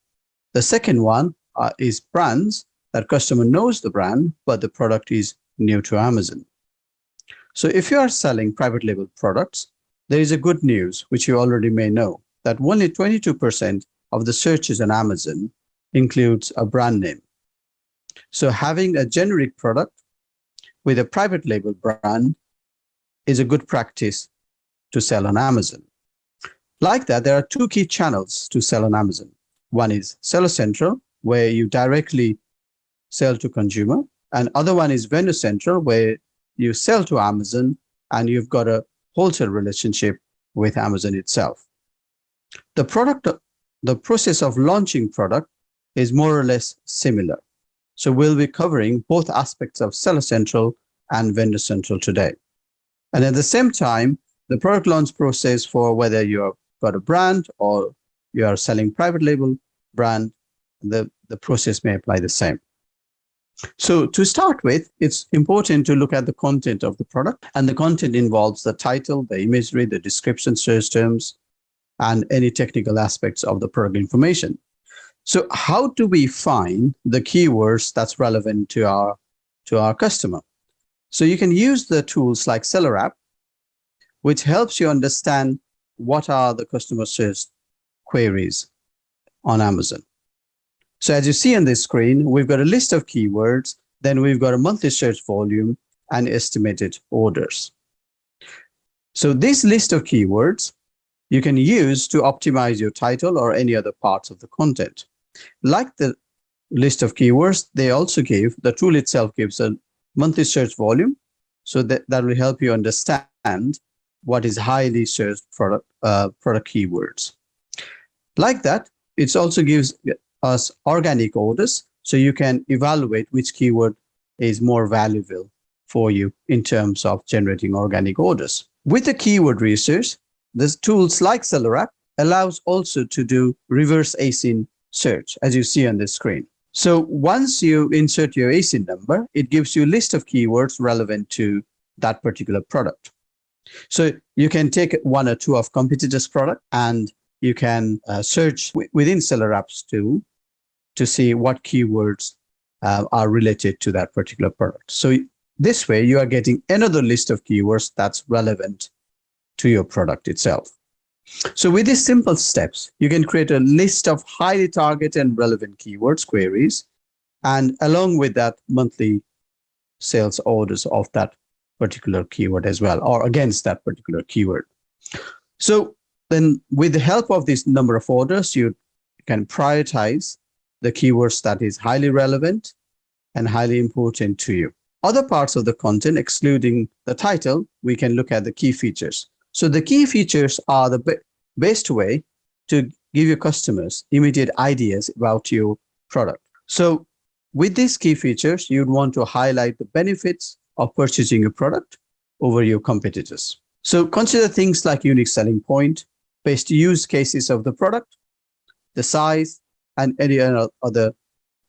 The second one uh, is brands that customer knows the brand, but the product is new to Amazon. So if you are selling private label products, there is a good news, which you already may know, that only 22% of the searches on Amazon includes a brand name. So having a generic product with a private label brand is a good practice to sell on Amazon. Like that, there are two key channels to sell on Amazon. One is Seller Central, where you directly sell to consumer. And other one is vendor central where you sell to Amazon and you've got a wholesale relationship with Amazon itself. The product, the process of launching product is more or less similar. So we'll be covering both aspects of Seller Central and Vendor Central today. And at the same time, the product launch process for whether you've got a brand or you are selling private label brand, the, the process may apply the same. So to start with, it's important to look at the content of the product and the content involves the title, the imagery, the description search terms, and any technical aspects of the product information. So how do we find the keywords that's relevant to our, to our customer? So you can use the tools like SellerApp, which helps you understand what are the customer search queries on Amazon. So as you see on this screen, we've got a list of keywords, then we've got a monthly search volume and estimated orders. So this list of keywords you can use to optimize your title or any other parts of the content. Like the list of keywords, they also give, the tool itself gives a monthly search volume. So that, that will help you understand what is highly searched product, uh, product keywords. Like that, it also gives us organic orders so you can evaluate which keyword is more valuable for you in terms of generating organic orders. With the keyword research, the tools like SellerApp allows also to do reverse ASIN search, as you see on the screen. So once you insert your ASIN number, it gives you a list of keywords relevant to that particular product. So you can take one or two of competitors' product and you can uh, search within SellerApp's tool to see what keywords uh, are related to that particular product. So this way you are getting another list of keywords that's relevant to your product itself. So with these simple steps, you can create a list of highly targeted and relevant keywords queries. And along with that monthly sales orders of that particular keyword as well, or against that particular keyword. So then with the help of this number of orders, you can prioritize the keywords that is highly relevant and highly important to you. Other parts of the content, excluding the title, we can look at the key features. So the key features are the best way to give your customers immediate ideas about your product. So with these key features, you'd want to highlight the benefits of purchasing a product over your competitors. So consider things like unique selling point, best use cases of the product, the size, and any other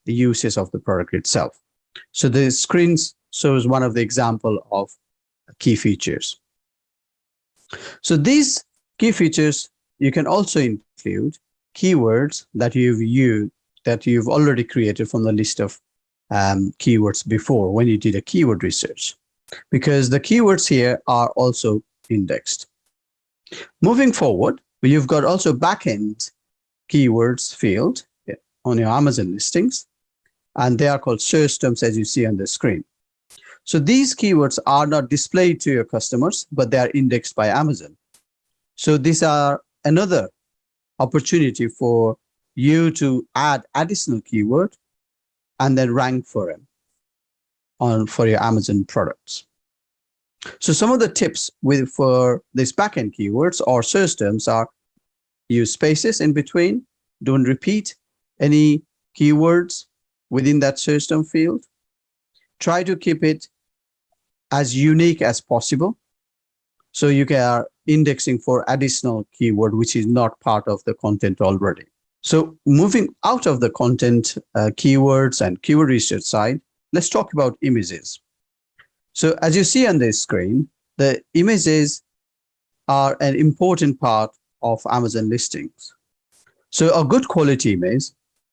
uses of the product itself. So the screens shows one of the example of key features. So these key features, you can also include keywords that you've used, that you've already created from the list of um, keywords before when you did a keyword research, because the keywords here are also indexed. Moving forward, you've got also backend keywords field on your Amazon listings, and they are called search terms as you see on the screen. So these keywords are not displayed to your customers, but they are indexed by Amazon. So these are another opportunity for you to add additional keyword and then rank for them on for your Amazon products. So some of the tips with for these backend keywords or search terms are use spaces in between, don't repeat any keywords within that term field. Try to keep it as unique as possible. So you are indexing for additional keyword, which is not part of the content already. So moving out of the content uh, keywords and keyword research side, let's talk about images. So as you see on this screen, the images are an important part of Amazon listings. So a good quality image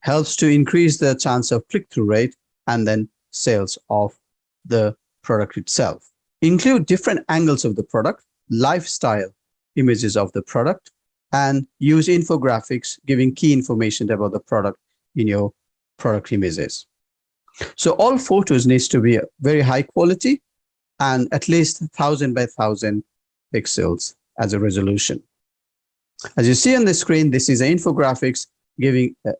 helps to increase the chance of click-through rate and then sales of the product itself. Include different angles of the product, lifestyle images of the product, and use infographics giving key information about the product in your product images. So all photos needs to be very high quality and at least 1000 by 1000 pixels as a resolution. As you see on the screen, this is infographics giving, uh,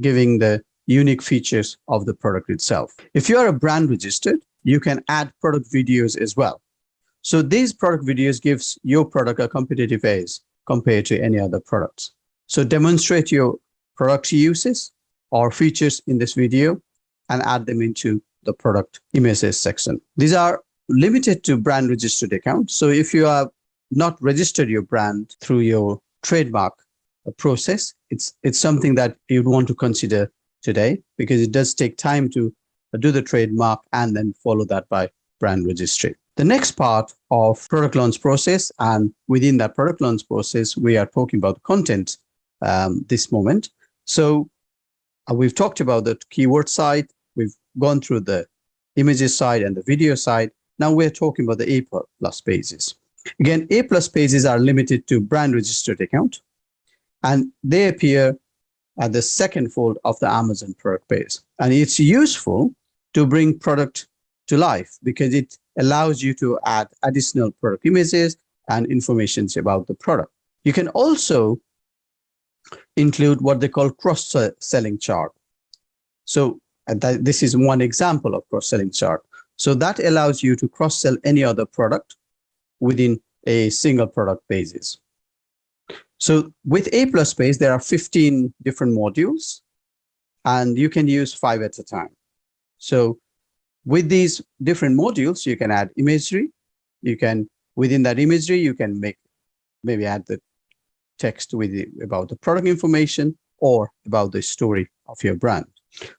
giving the unique features of the product itself. If you are a brand registered, you can add product videos as well. So these product videos gives your product a competitive edge compared to any other products. So demonstrate your product uses or features in this video and add them into the product images section. These are limited to brand registered accounts. So if you have not registered your brand through your trademark process, it's, it's something that you'd want to consider today because it does take time to do the trademark and then follow that by brand registry. The next part of product launch process, and within that product launch process, we are talking about content um, this moment. So uh, we've talked about the keyword side, we've gone through the images side and the video side. Now we're talking about the A plus pages. Again, A plus pages are limited to brand registered account, and they appear at the second fold of the Amazon product page. And it's useful to bring product to life because it allows you to add additional product images and information about the product. You can also include what they call cross-selling chart. So that, this is one example of cross-selling chart. So that allows you to cross-sell any other product within a single product basis. So with A plus page, there are 15 different modules and you can use five at a time. So with these different modules, you can add imagery. You can, within that imagery, you can make, maybe add the text with the, about the product information or about the story of your brand.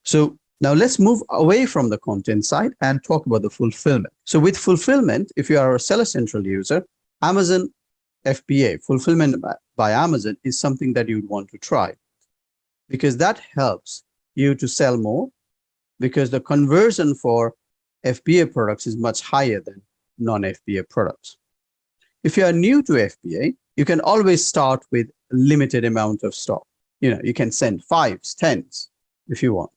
So now let's move away from the content side and talk about the fulfillment. So with fulfillment, if you are a Seller Central user, Amazon FBA, fulfillment by Amazon, is something that you'd want to try because that helps you to sell more because the conversion for FBA products is much higher than non-FBA products. If you are new to FBA, you can always start with a limited amount of stock. You know, you can send fives, tens if you want,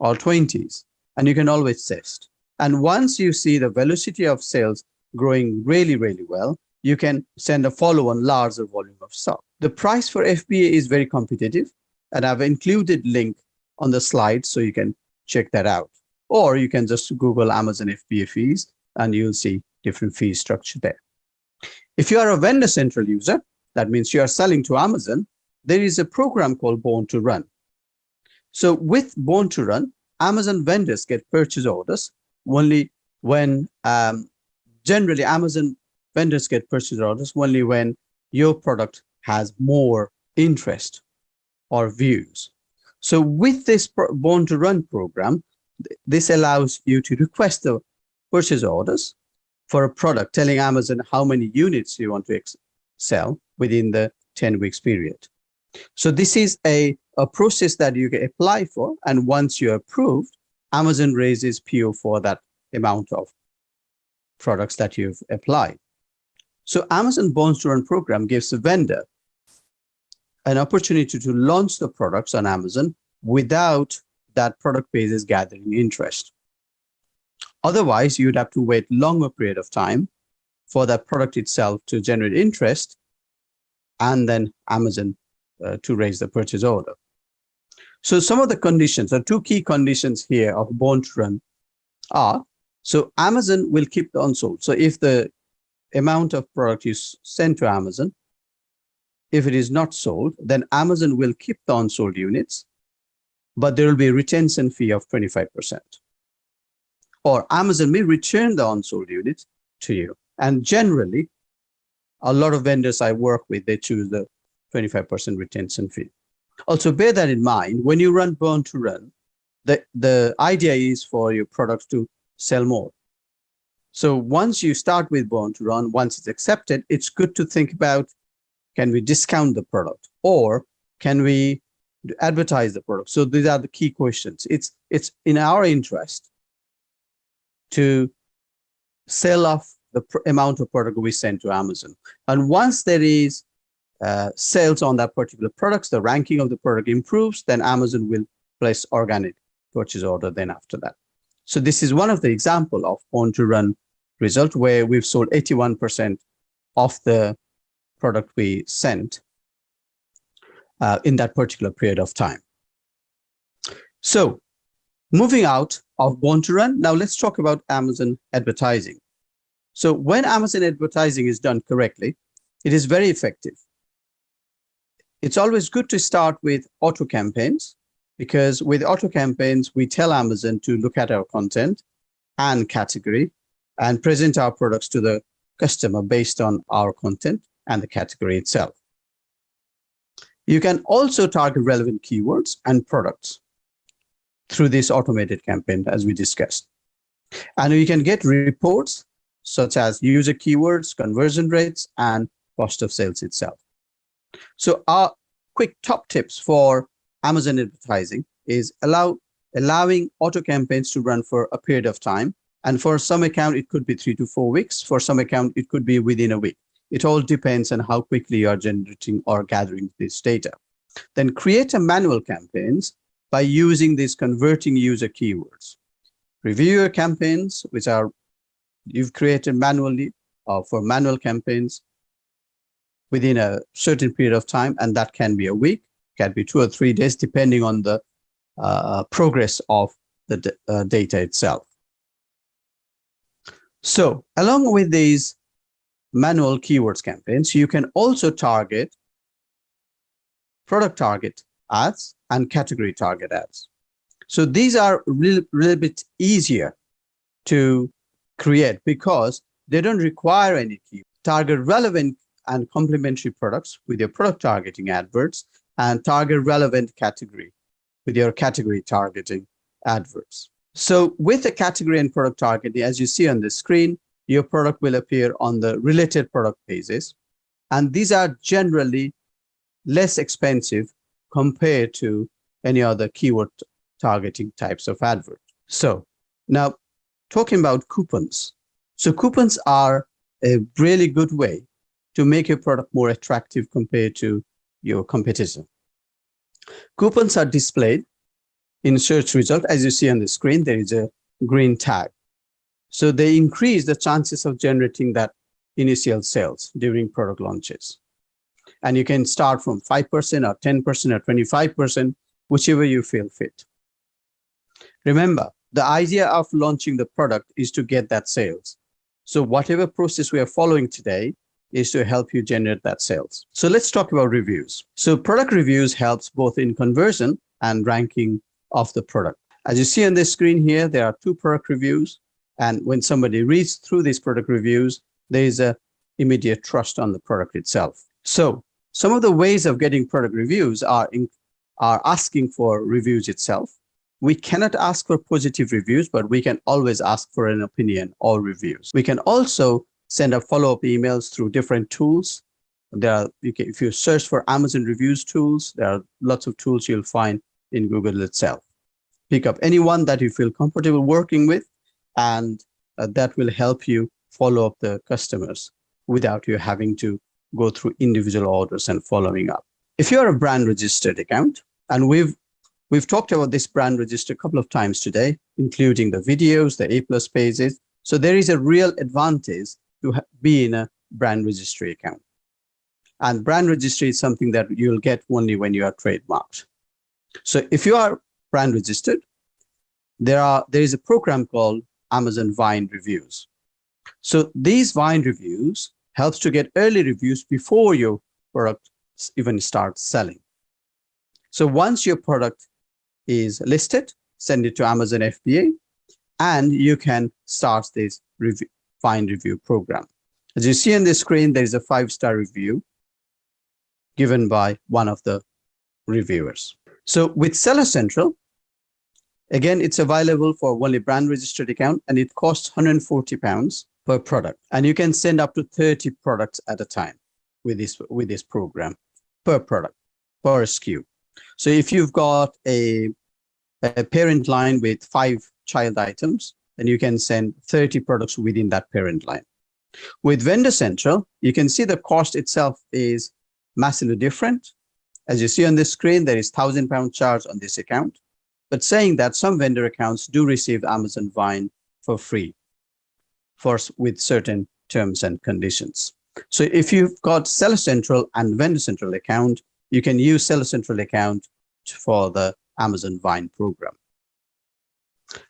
or 20s, and you can always test. And once you see the velocity of sales growing really, really well, you can send a follow-on larger volume of stock. The price for FBA is very competitive, and I've included link on the slide so you can check that out. Or you can just Google Amazon FBA fees and you'll see different fee structure there. If you are a vendor central user, that means you are selling to Amazon, there is a program called Born to Run. So with Born to Run, Amazon vendors get purchase orders only when, um, generally Amazon vendors get purchase orders only when your product has more interest or views. So with this Born to Run program, this allows you to request the purchase orders for a product, telling Amazon how many units you want to sell within the 10 weeks period. So this is a, a process that you can apply for. And once you're approved, Amazon raises PO for that amount of products that you've applied. So Amazon Born to Run program gives the vendor an opportunity to launch the products on Amazon without that product base is gathering interest. Otherwise, you'd have to wait longer period of time for that product itself to generate interest and then Amazon uh, to raise the purchase order. So some of the conditions, the two key conditions here of Born to Run are, so Amazon will keep the unsold. So if the amount of product you send to Amazon, if it is not sold, then Amazon will keep the unsold units, but there will be a retention fee of 25%. Or Amazon may return the unsold units to you. And generally, a lot of vendors I work with, they choose the 25% retention fee. Also bear that in mind, when you run Born to Run, the, the idea is for your products to sell more. So once you start with Born to Run, once it's accepted, it's good to think about, can we discount the product or can we advertise the product? So these are the key questions. It's, it's in our interest to sell off the amount of product we send to Amazon. And once there is uh, sales on that particular products, the ranking of the product improves, then Amazon will place organic purchase order then after that. So this is one of the example of Born to Run result where we've sold 81% of the product we sent uh, in that particular period of time. So moving out of Born to Run, now let's talk about Amazon advertising. So when Amazon advertising is done correctly, it is very effective. It's always good to start with auto campaigns because with auto campaigns, we tell Amazon to look at our content and category and present our products to the customer based on our content and the category itself. You can also target relevant keywords and products through this automated campaign, as we discussed. And you can get reports such as user keywords, conversion rates, and cost of sales itself. So our quick top tips for Amazon advertising is allow allowing auto campaigns to run for a period of time. And for some account, it could be three to four weeks. For some account, it could be within a week. It all depends on how quickly you are generating or gathering this data. Then create a manual campaigns by using these converting user keywords. Review your campaigns, which are you've created manually uh, for manual campaigns within a certain period of time, and that can be a week, can be two or three days, depending on the uh, progress of the uh, data itself. So along with these manual keywords campaigns, you can also target product target ads and category target ads. So these are a little, little bit easier to create because they don't require any key. Target relevant and complementary products with your product targeting adverts and target relevant category with your category targeting adverts. So with the category and product targeting, as you see on the screen, your product will appear on the related product pages. And these are generally less expensive compared to any other keyword targeting types of advert. So now talking about coupons. So coupons are a really good way to make your product more attractive compared to your competitor. Coupons are displayed in search result. As you see on the screen, there is a green tag. So they increase the chances of generating that initial sales during product launches. And you can start from 5% or 10% or 25%, whichever you feel fit. Remember, the idea of launching the product is to get that sales. So whatever process we are following today, is to help you generate that sales. So let's talk about reviews. So product reviews helps both in conversion and ranking of the product. As you see on this screen here, there are two product reviews. And when somebody reads through these product reviews, there is a immediate trust on the product itself. So some of the ways of getting product reviews are, in, are asking for reviews itself. We cannot ask for positive reviews, but we can always ask for an opinion or reviews. We can also send up follow-up emails through different tools. There are, you can, if you search for Amazon reviews tools, there are lots of tools you'll find in Google itself. Pick up anyone that you feel comfortable working with, and uh, that will help you follow up the customers without you having to go through individual orders and following up. If you're a brand registered account, and we've we've talked about this brand register a couple of times today, including the videos, the A plus pages. So there is a real advantage to be in a brand registry account. And brand registry is something that you'll get only when you are trademarked. So if you are brand registered, there are there is a program called Amazon Vine Reviews. So these Vine reviews helps to get early reviews before your product even starts selling. So once your product is listed, send it to Amazon FBA, and you can start this review, Vine review program. As you see on the screen, there is a five-star review given by one of the reviewers. So with Seller Central, again, it's available for only brand registered account and it costs 140 pounds per product. And you can send up to 30 products at a time with this, with this program per product, per SKU. So if you've got a, a parent line with five child items, then you can send 30 products within that parent line. With Vendor Central, you can see the cost itself is massively different. As you see on this screen, there is thousand pound charge on this account, but saying that some vendor accounts do receive Amazon Vine for free for with certain terms and conditions. So if you've got Seller Central and Vendor Central account, you can use Seller Central account for the Amazon Vine program.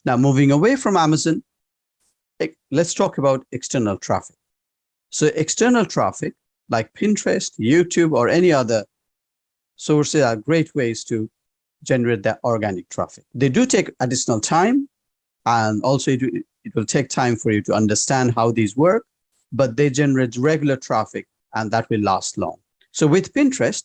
Now, moving away from Amazon, let's talk about external traffic. So external traffic like Pinterest, YouTube, or any other sources are great ways to generate that organic traffic. They do take additional time and also it, it will take time for you to understand how these work, but they generate regular traffic and that will last long. So with Pinterest,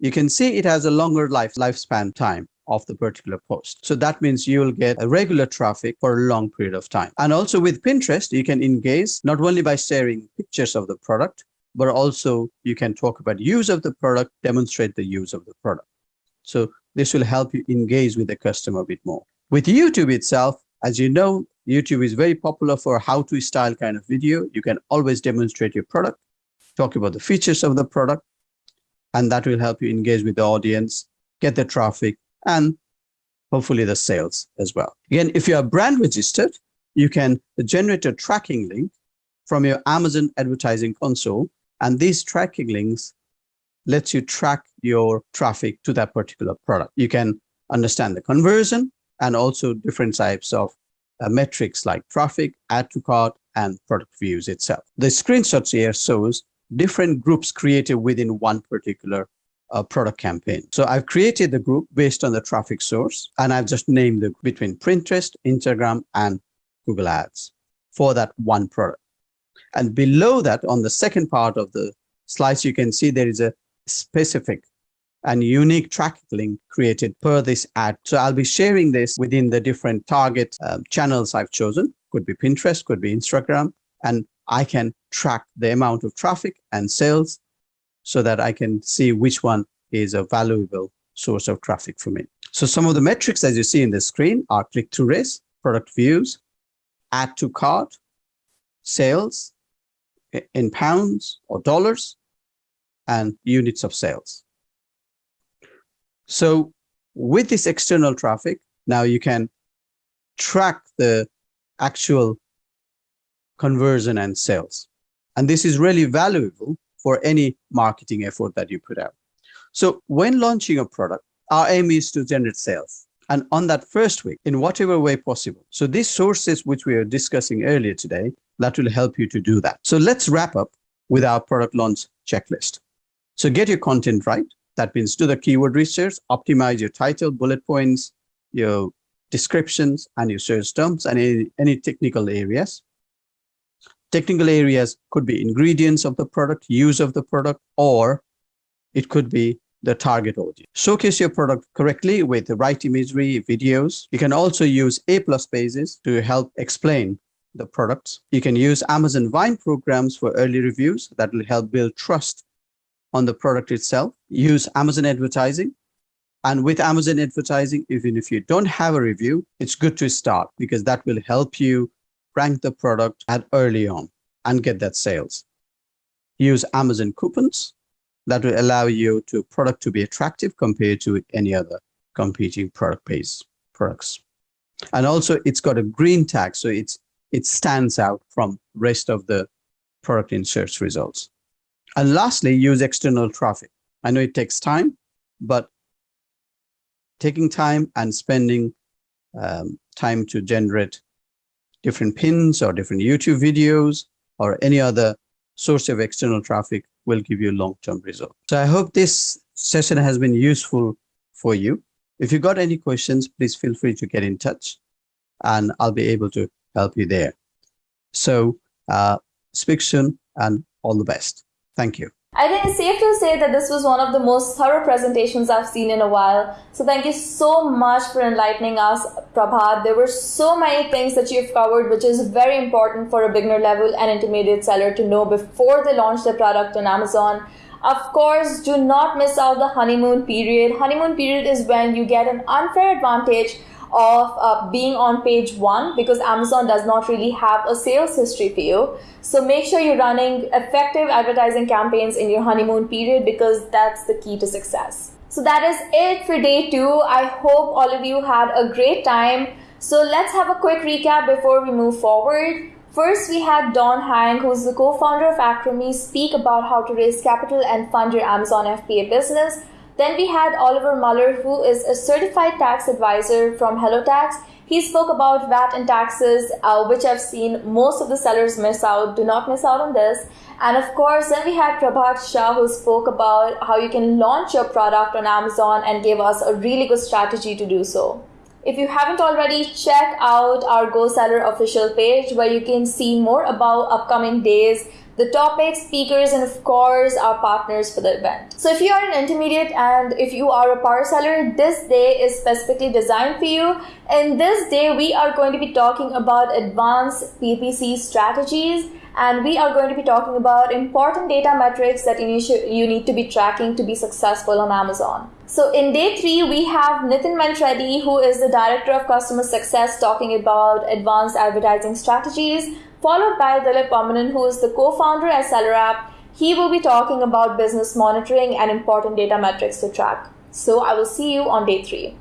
you can see it has a longer life lifespan time of the particular post. So that means you will get a regular traffic for a long period of time. And also with Pinterest, you can engage not only by sharing pictures of the product, but also you can talk about use of the product, demonstrate the use of the product. So this will help you engage with the customer a bit more. With YouTube itself, as you know, YouTube is very popular for how to style kind of video. You can always demonstrate your product, talk about the features of the product, and that will help you engage with the audience, get the traffic, and hopefully the sales as well. Again, if you are brand registered, you can generate a tracking link from your Amazon advertising console. And these tracking links lets you track your traffic to that particular product. You can understand the conversion and also different types of uh, metrics like traffic, add to cart, and product views itself. The screenshots here shows different groups created within one particular uh, product campaign. So I've created the group based on the traffic source, and I've just named it between Pinterest, Instagram, and Google Ads for that one product. And below that, on the second part of the slides, you can see there is a specific and unique tracking link created per this ad. So I'll be sharing this within the different target um, channels I've chosen. Could be Pinterest, could be Instagram, and I can track the amount of traffic and sales so that I can see which one is a valuable source of traffic for me. So some of the metrics as you see in the screen are click-through rates, product views, add to cart, sales in pounds or dollars, and units of sales. So with this external traffic, now you can track the actual conversion and sales. And this is really valuable for any marketing effort that you put out. So when launching a product, our aim is to generate sales. And on that first week, in whatever way possible. So these sources which we are discussing earlier today, that will help you to do that. So let's wrap up with our product launch checklist. So get your content right. That means do the keyword research, optimize your title, bullet points, your descriptions, and your search terms, and any, any technical areas. Technical areas could be ingredients of the product, use of the product, or it could be the target audience. Showcase your product correctly with the right imagery, videos. You can also use A plus pages to help explain the products. You can use Amazon Vine programs for early reviews that will help build trust on the product itself. Use Amazon advertising. And with Amazon advertising, even if you don't have a review, it's good to start because that will help you rank the product at early on and get that sales. Use Amazon coupons that will allow you to product to be attractive compared to any other competing product-based products. And also it's got a green tag, so it's it stands out from rest of the product in search results. And lastly, use external traffic. I know it takes time, but taking time and spending um, time to generate different pins or different YouTube videos or any other source of external traffic will give you long-term results. So I hope this session has been useful for you. If you got any questions, please feel free to get in touch and I'll be able to help you there. So uh, speak soon and all the best. Thank you. I think it's safe to say that this was one of the most thorough presentations I've seen in a while. So thank you so much for enlightening us, Prabhat. There were so many things that you've covered, which is very important for a beginner level and intermediate seller to know before they launch their product on Amazon. Of course, do not miss out the honeymoon period. Honeymoon period is when you get an unfair advantage of uh, being on page one because Amazon does not really have a sales history for you. So make sure you're running effective advertising campaigns in your honeymoon period because that's the key to success. So that is it for day two. I hope all of you had a great time. So let's have a quick recap before we move forward. First, we had Don Henig, who's the co-founder of AccrueMe, speak about how to raise capital and fund your Amazon FBA business. Then we had Oliver Muller, who is a certified tax advisor from HelloTax. He spoke about VAT and taxes, uh, which I've seen most of the sellers miss out. Do not miss out on this. And of course, then we had Prabhat Shah, who spoke about how you can launch your product on Amazon and gave us a really good strategy to do so. If you haven't already, check out our Go Seller official page where you can see more about upcoming days the topics, speakers, and of course, our partners for the event. So if you are an intermediate and if you are a power seller, this day is specifically designed for you. In this day, we are going to be talking about advanced PPC strategies and we are going to be talking about important data metrics that you need to be tracking to be successful on Amazon. So in day three, we have Nitin Manchreddy, who is the Director of Customer Success, talking about advanced advertising strategies followed by Dilip Vamanan, who is the co-founder at SellerApp. He will be talking about business monitoring and important data metrics to track. So I will see you on day three.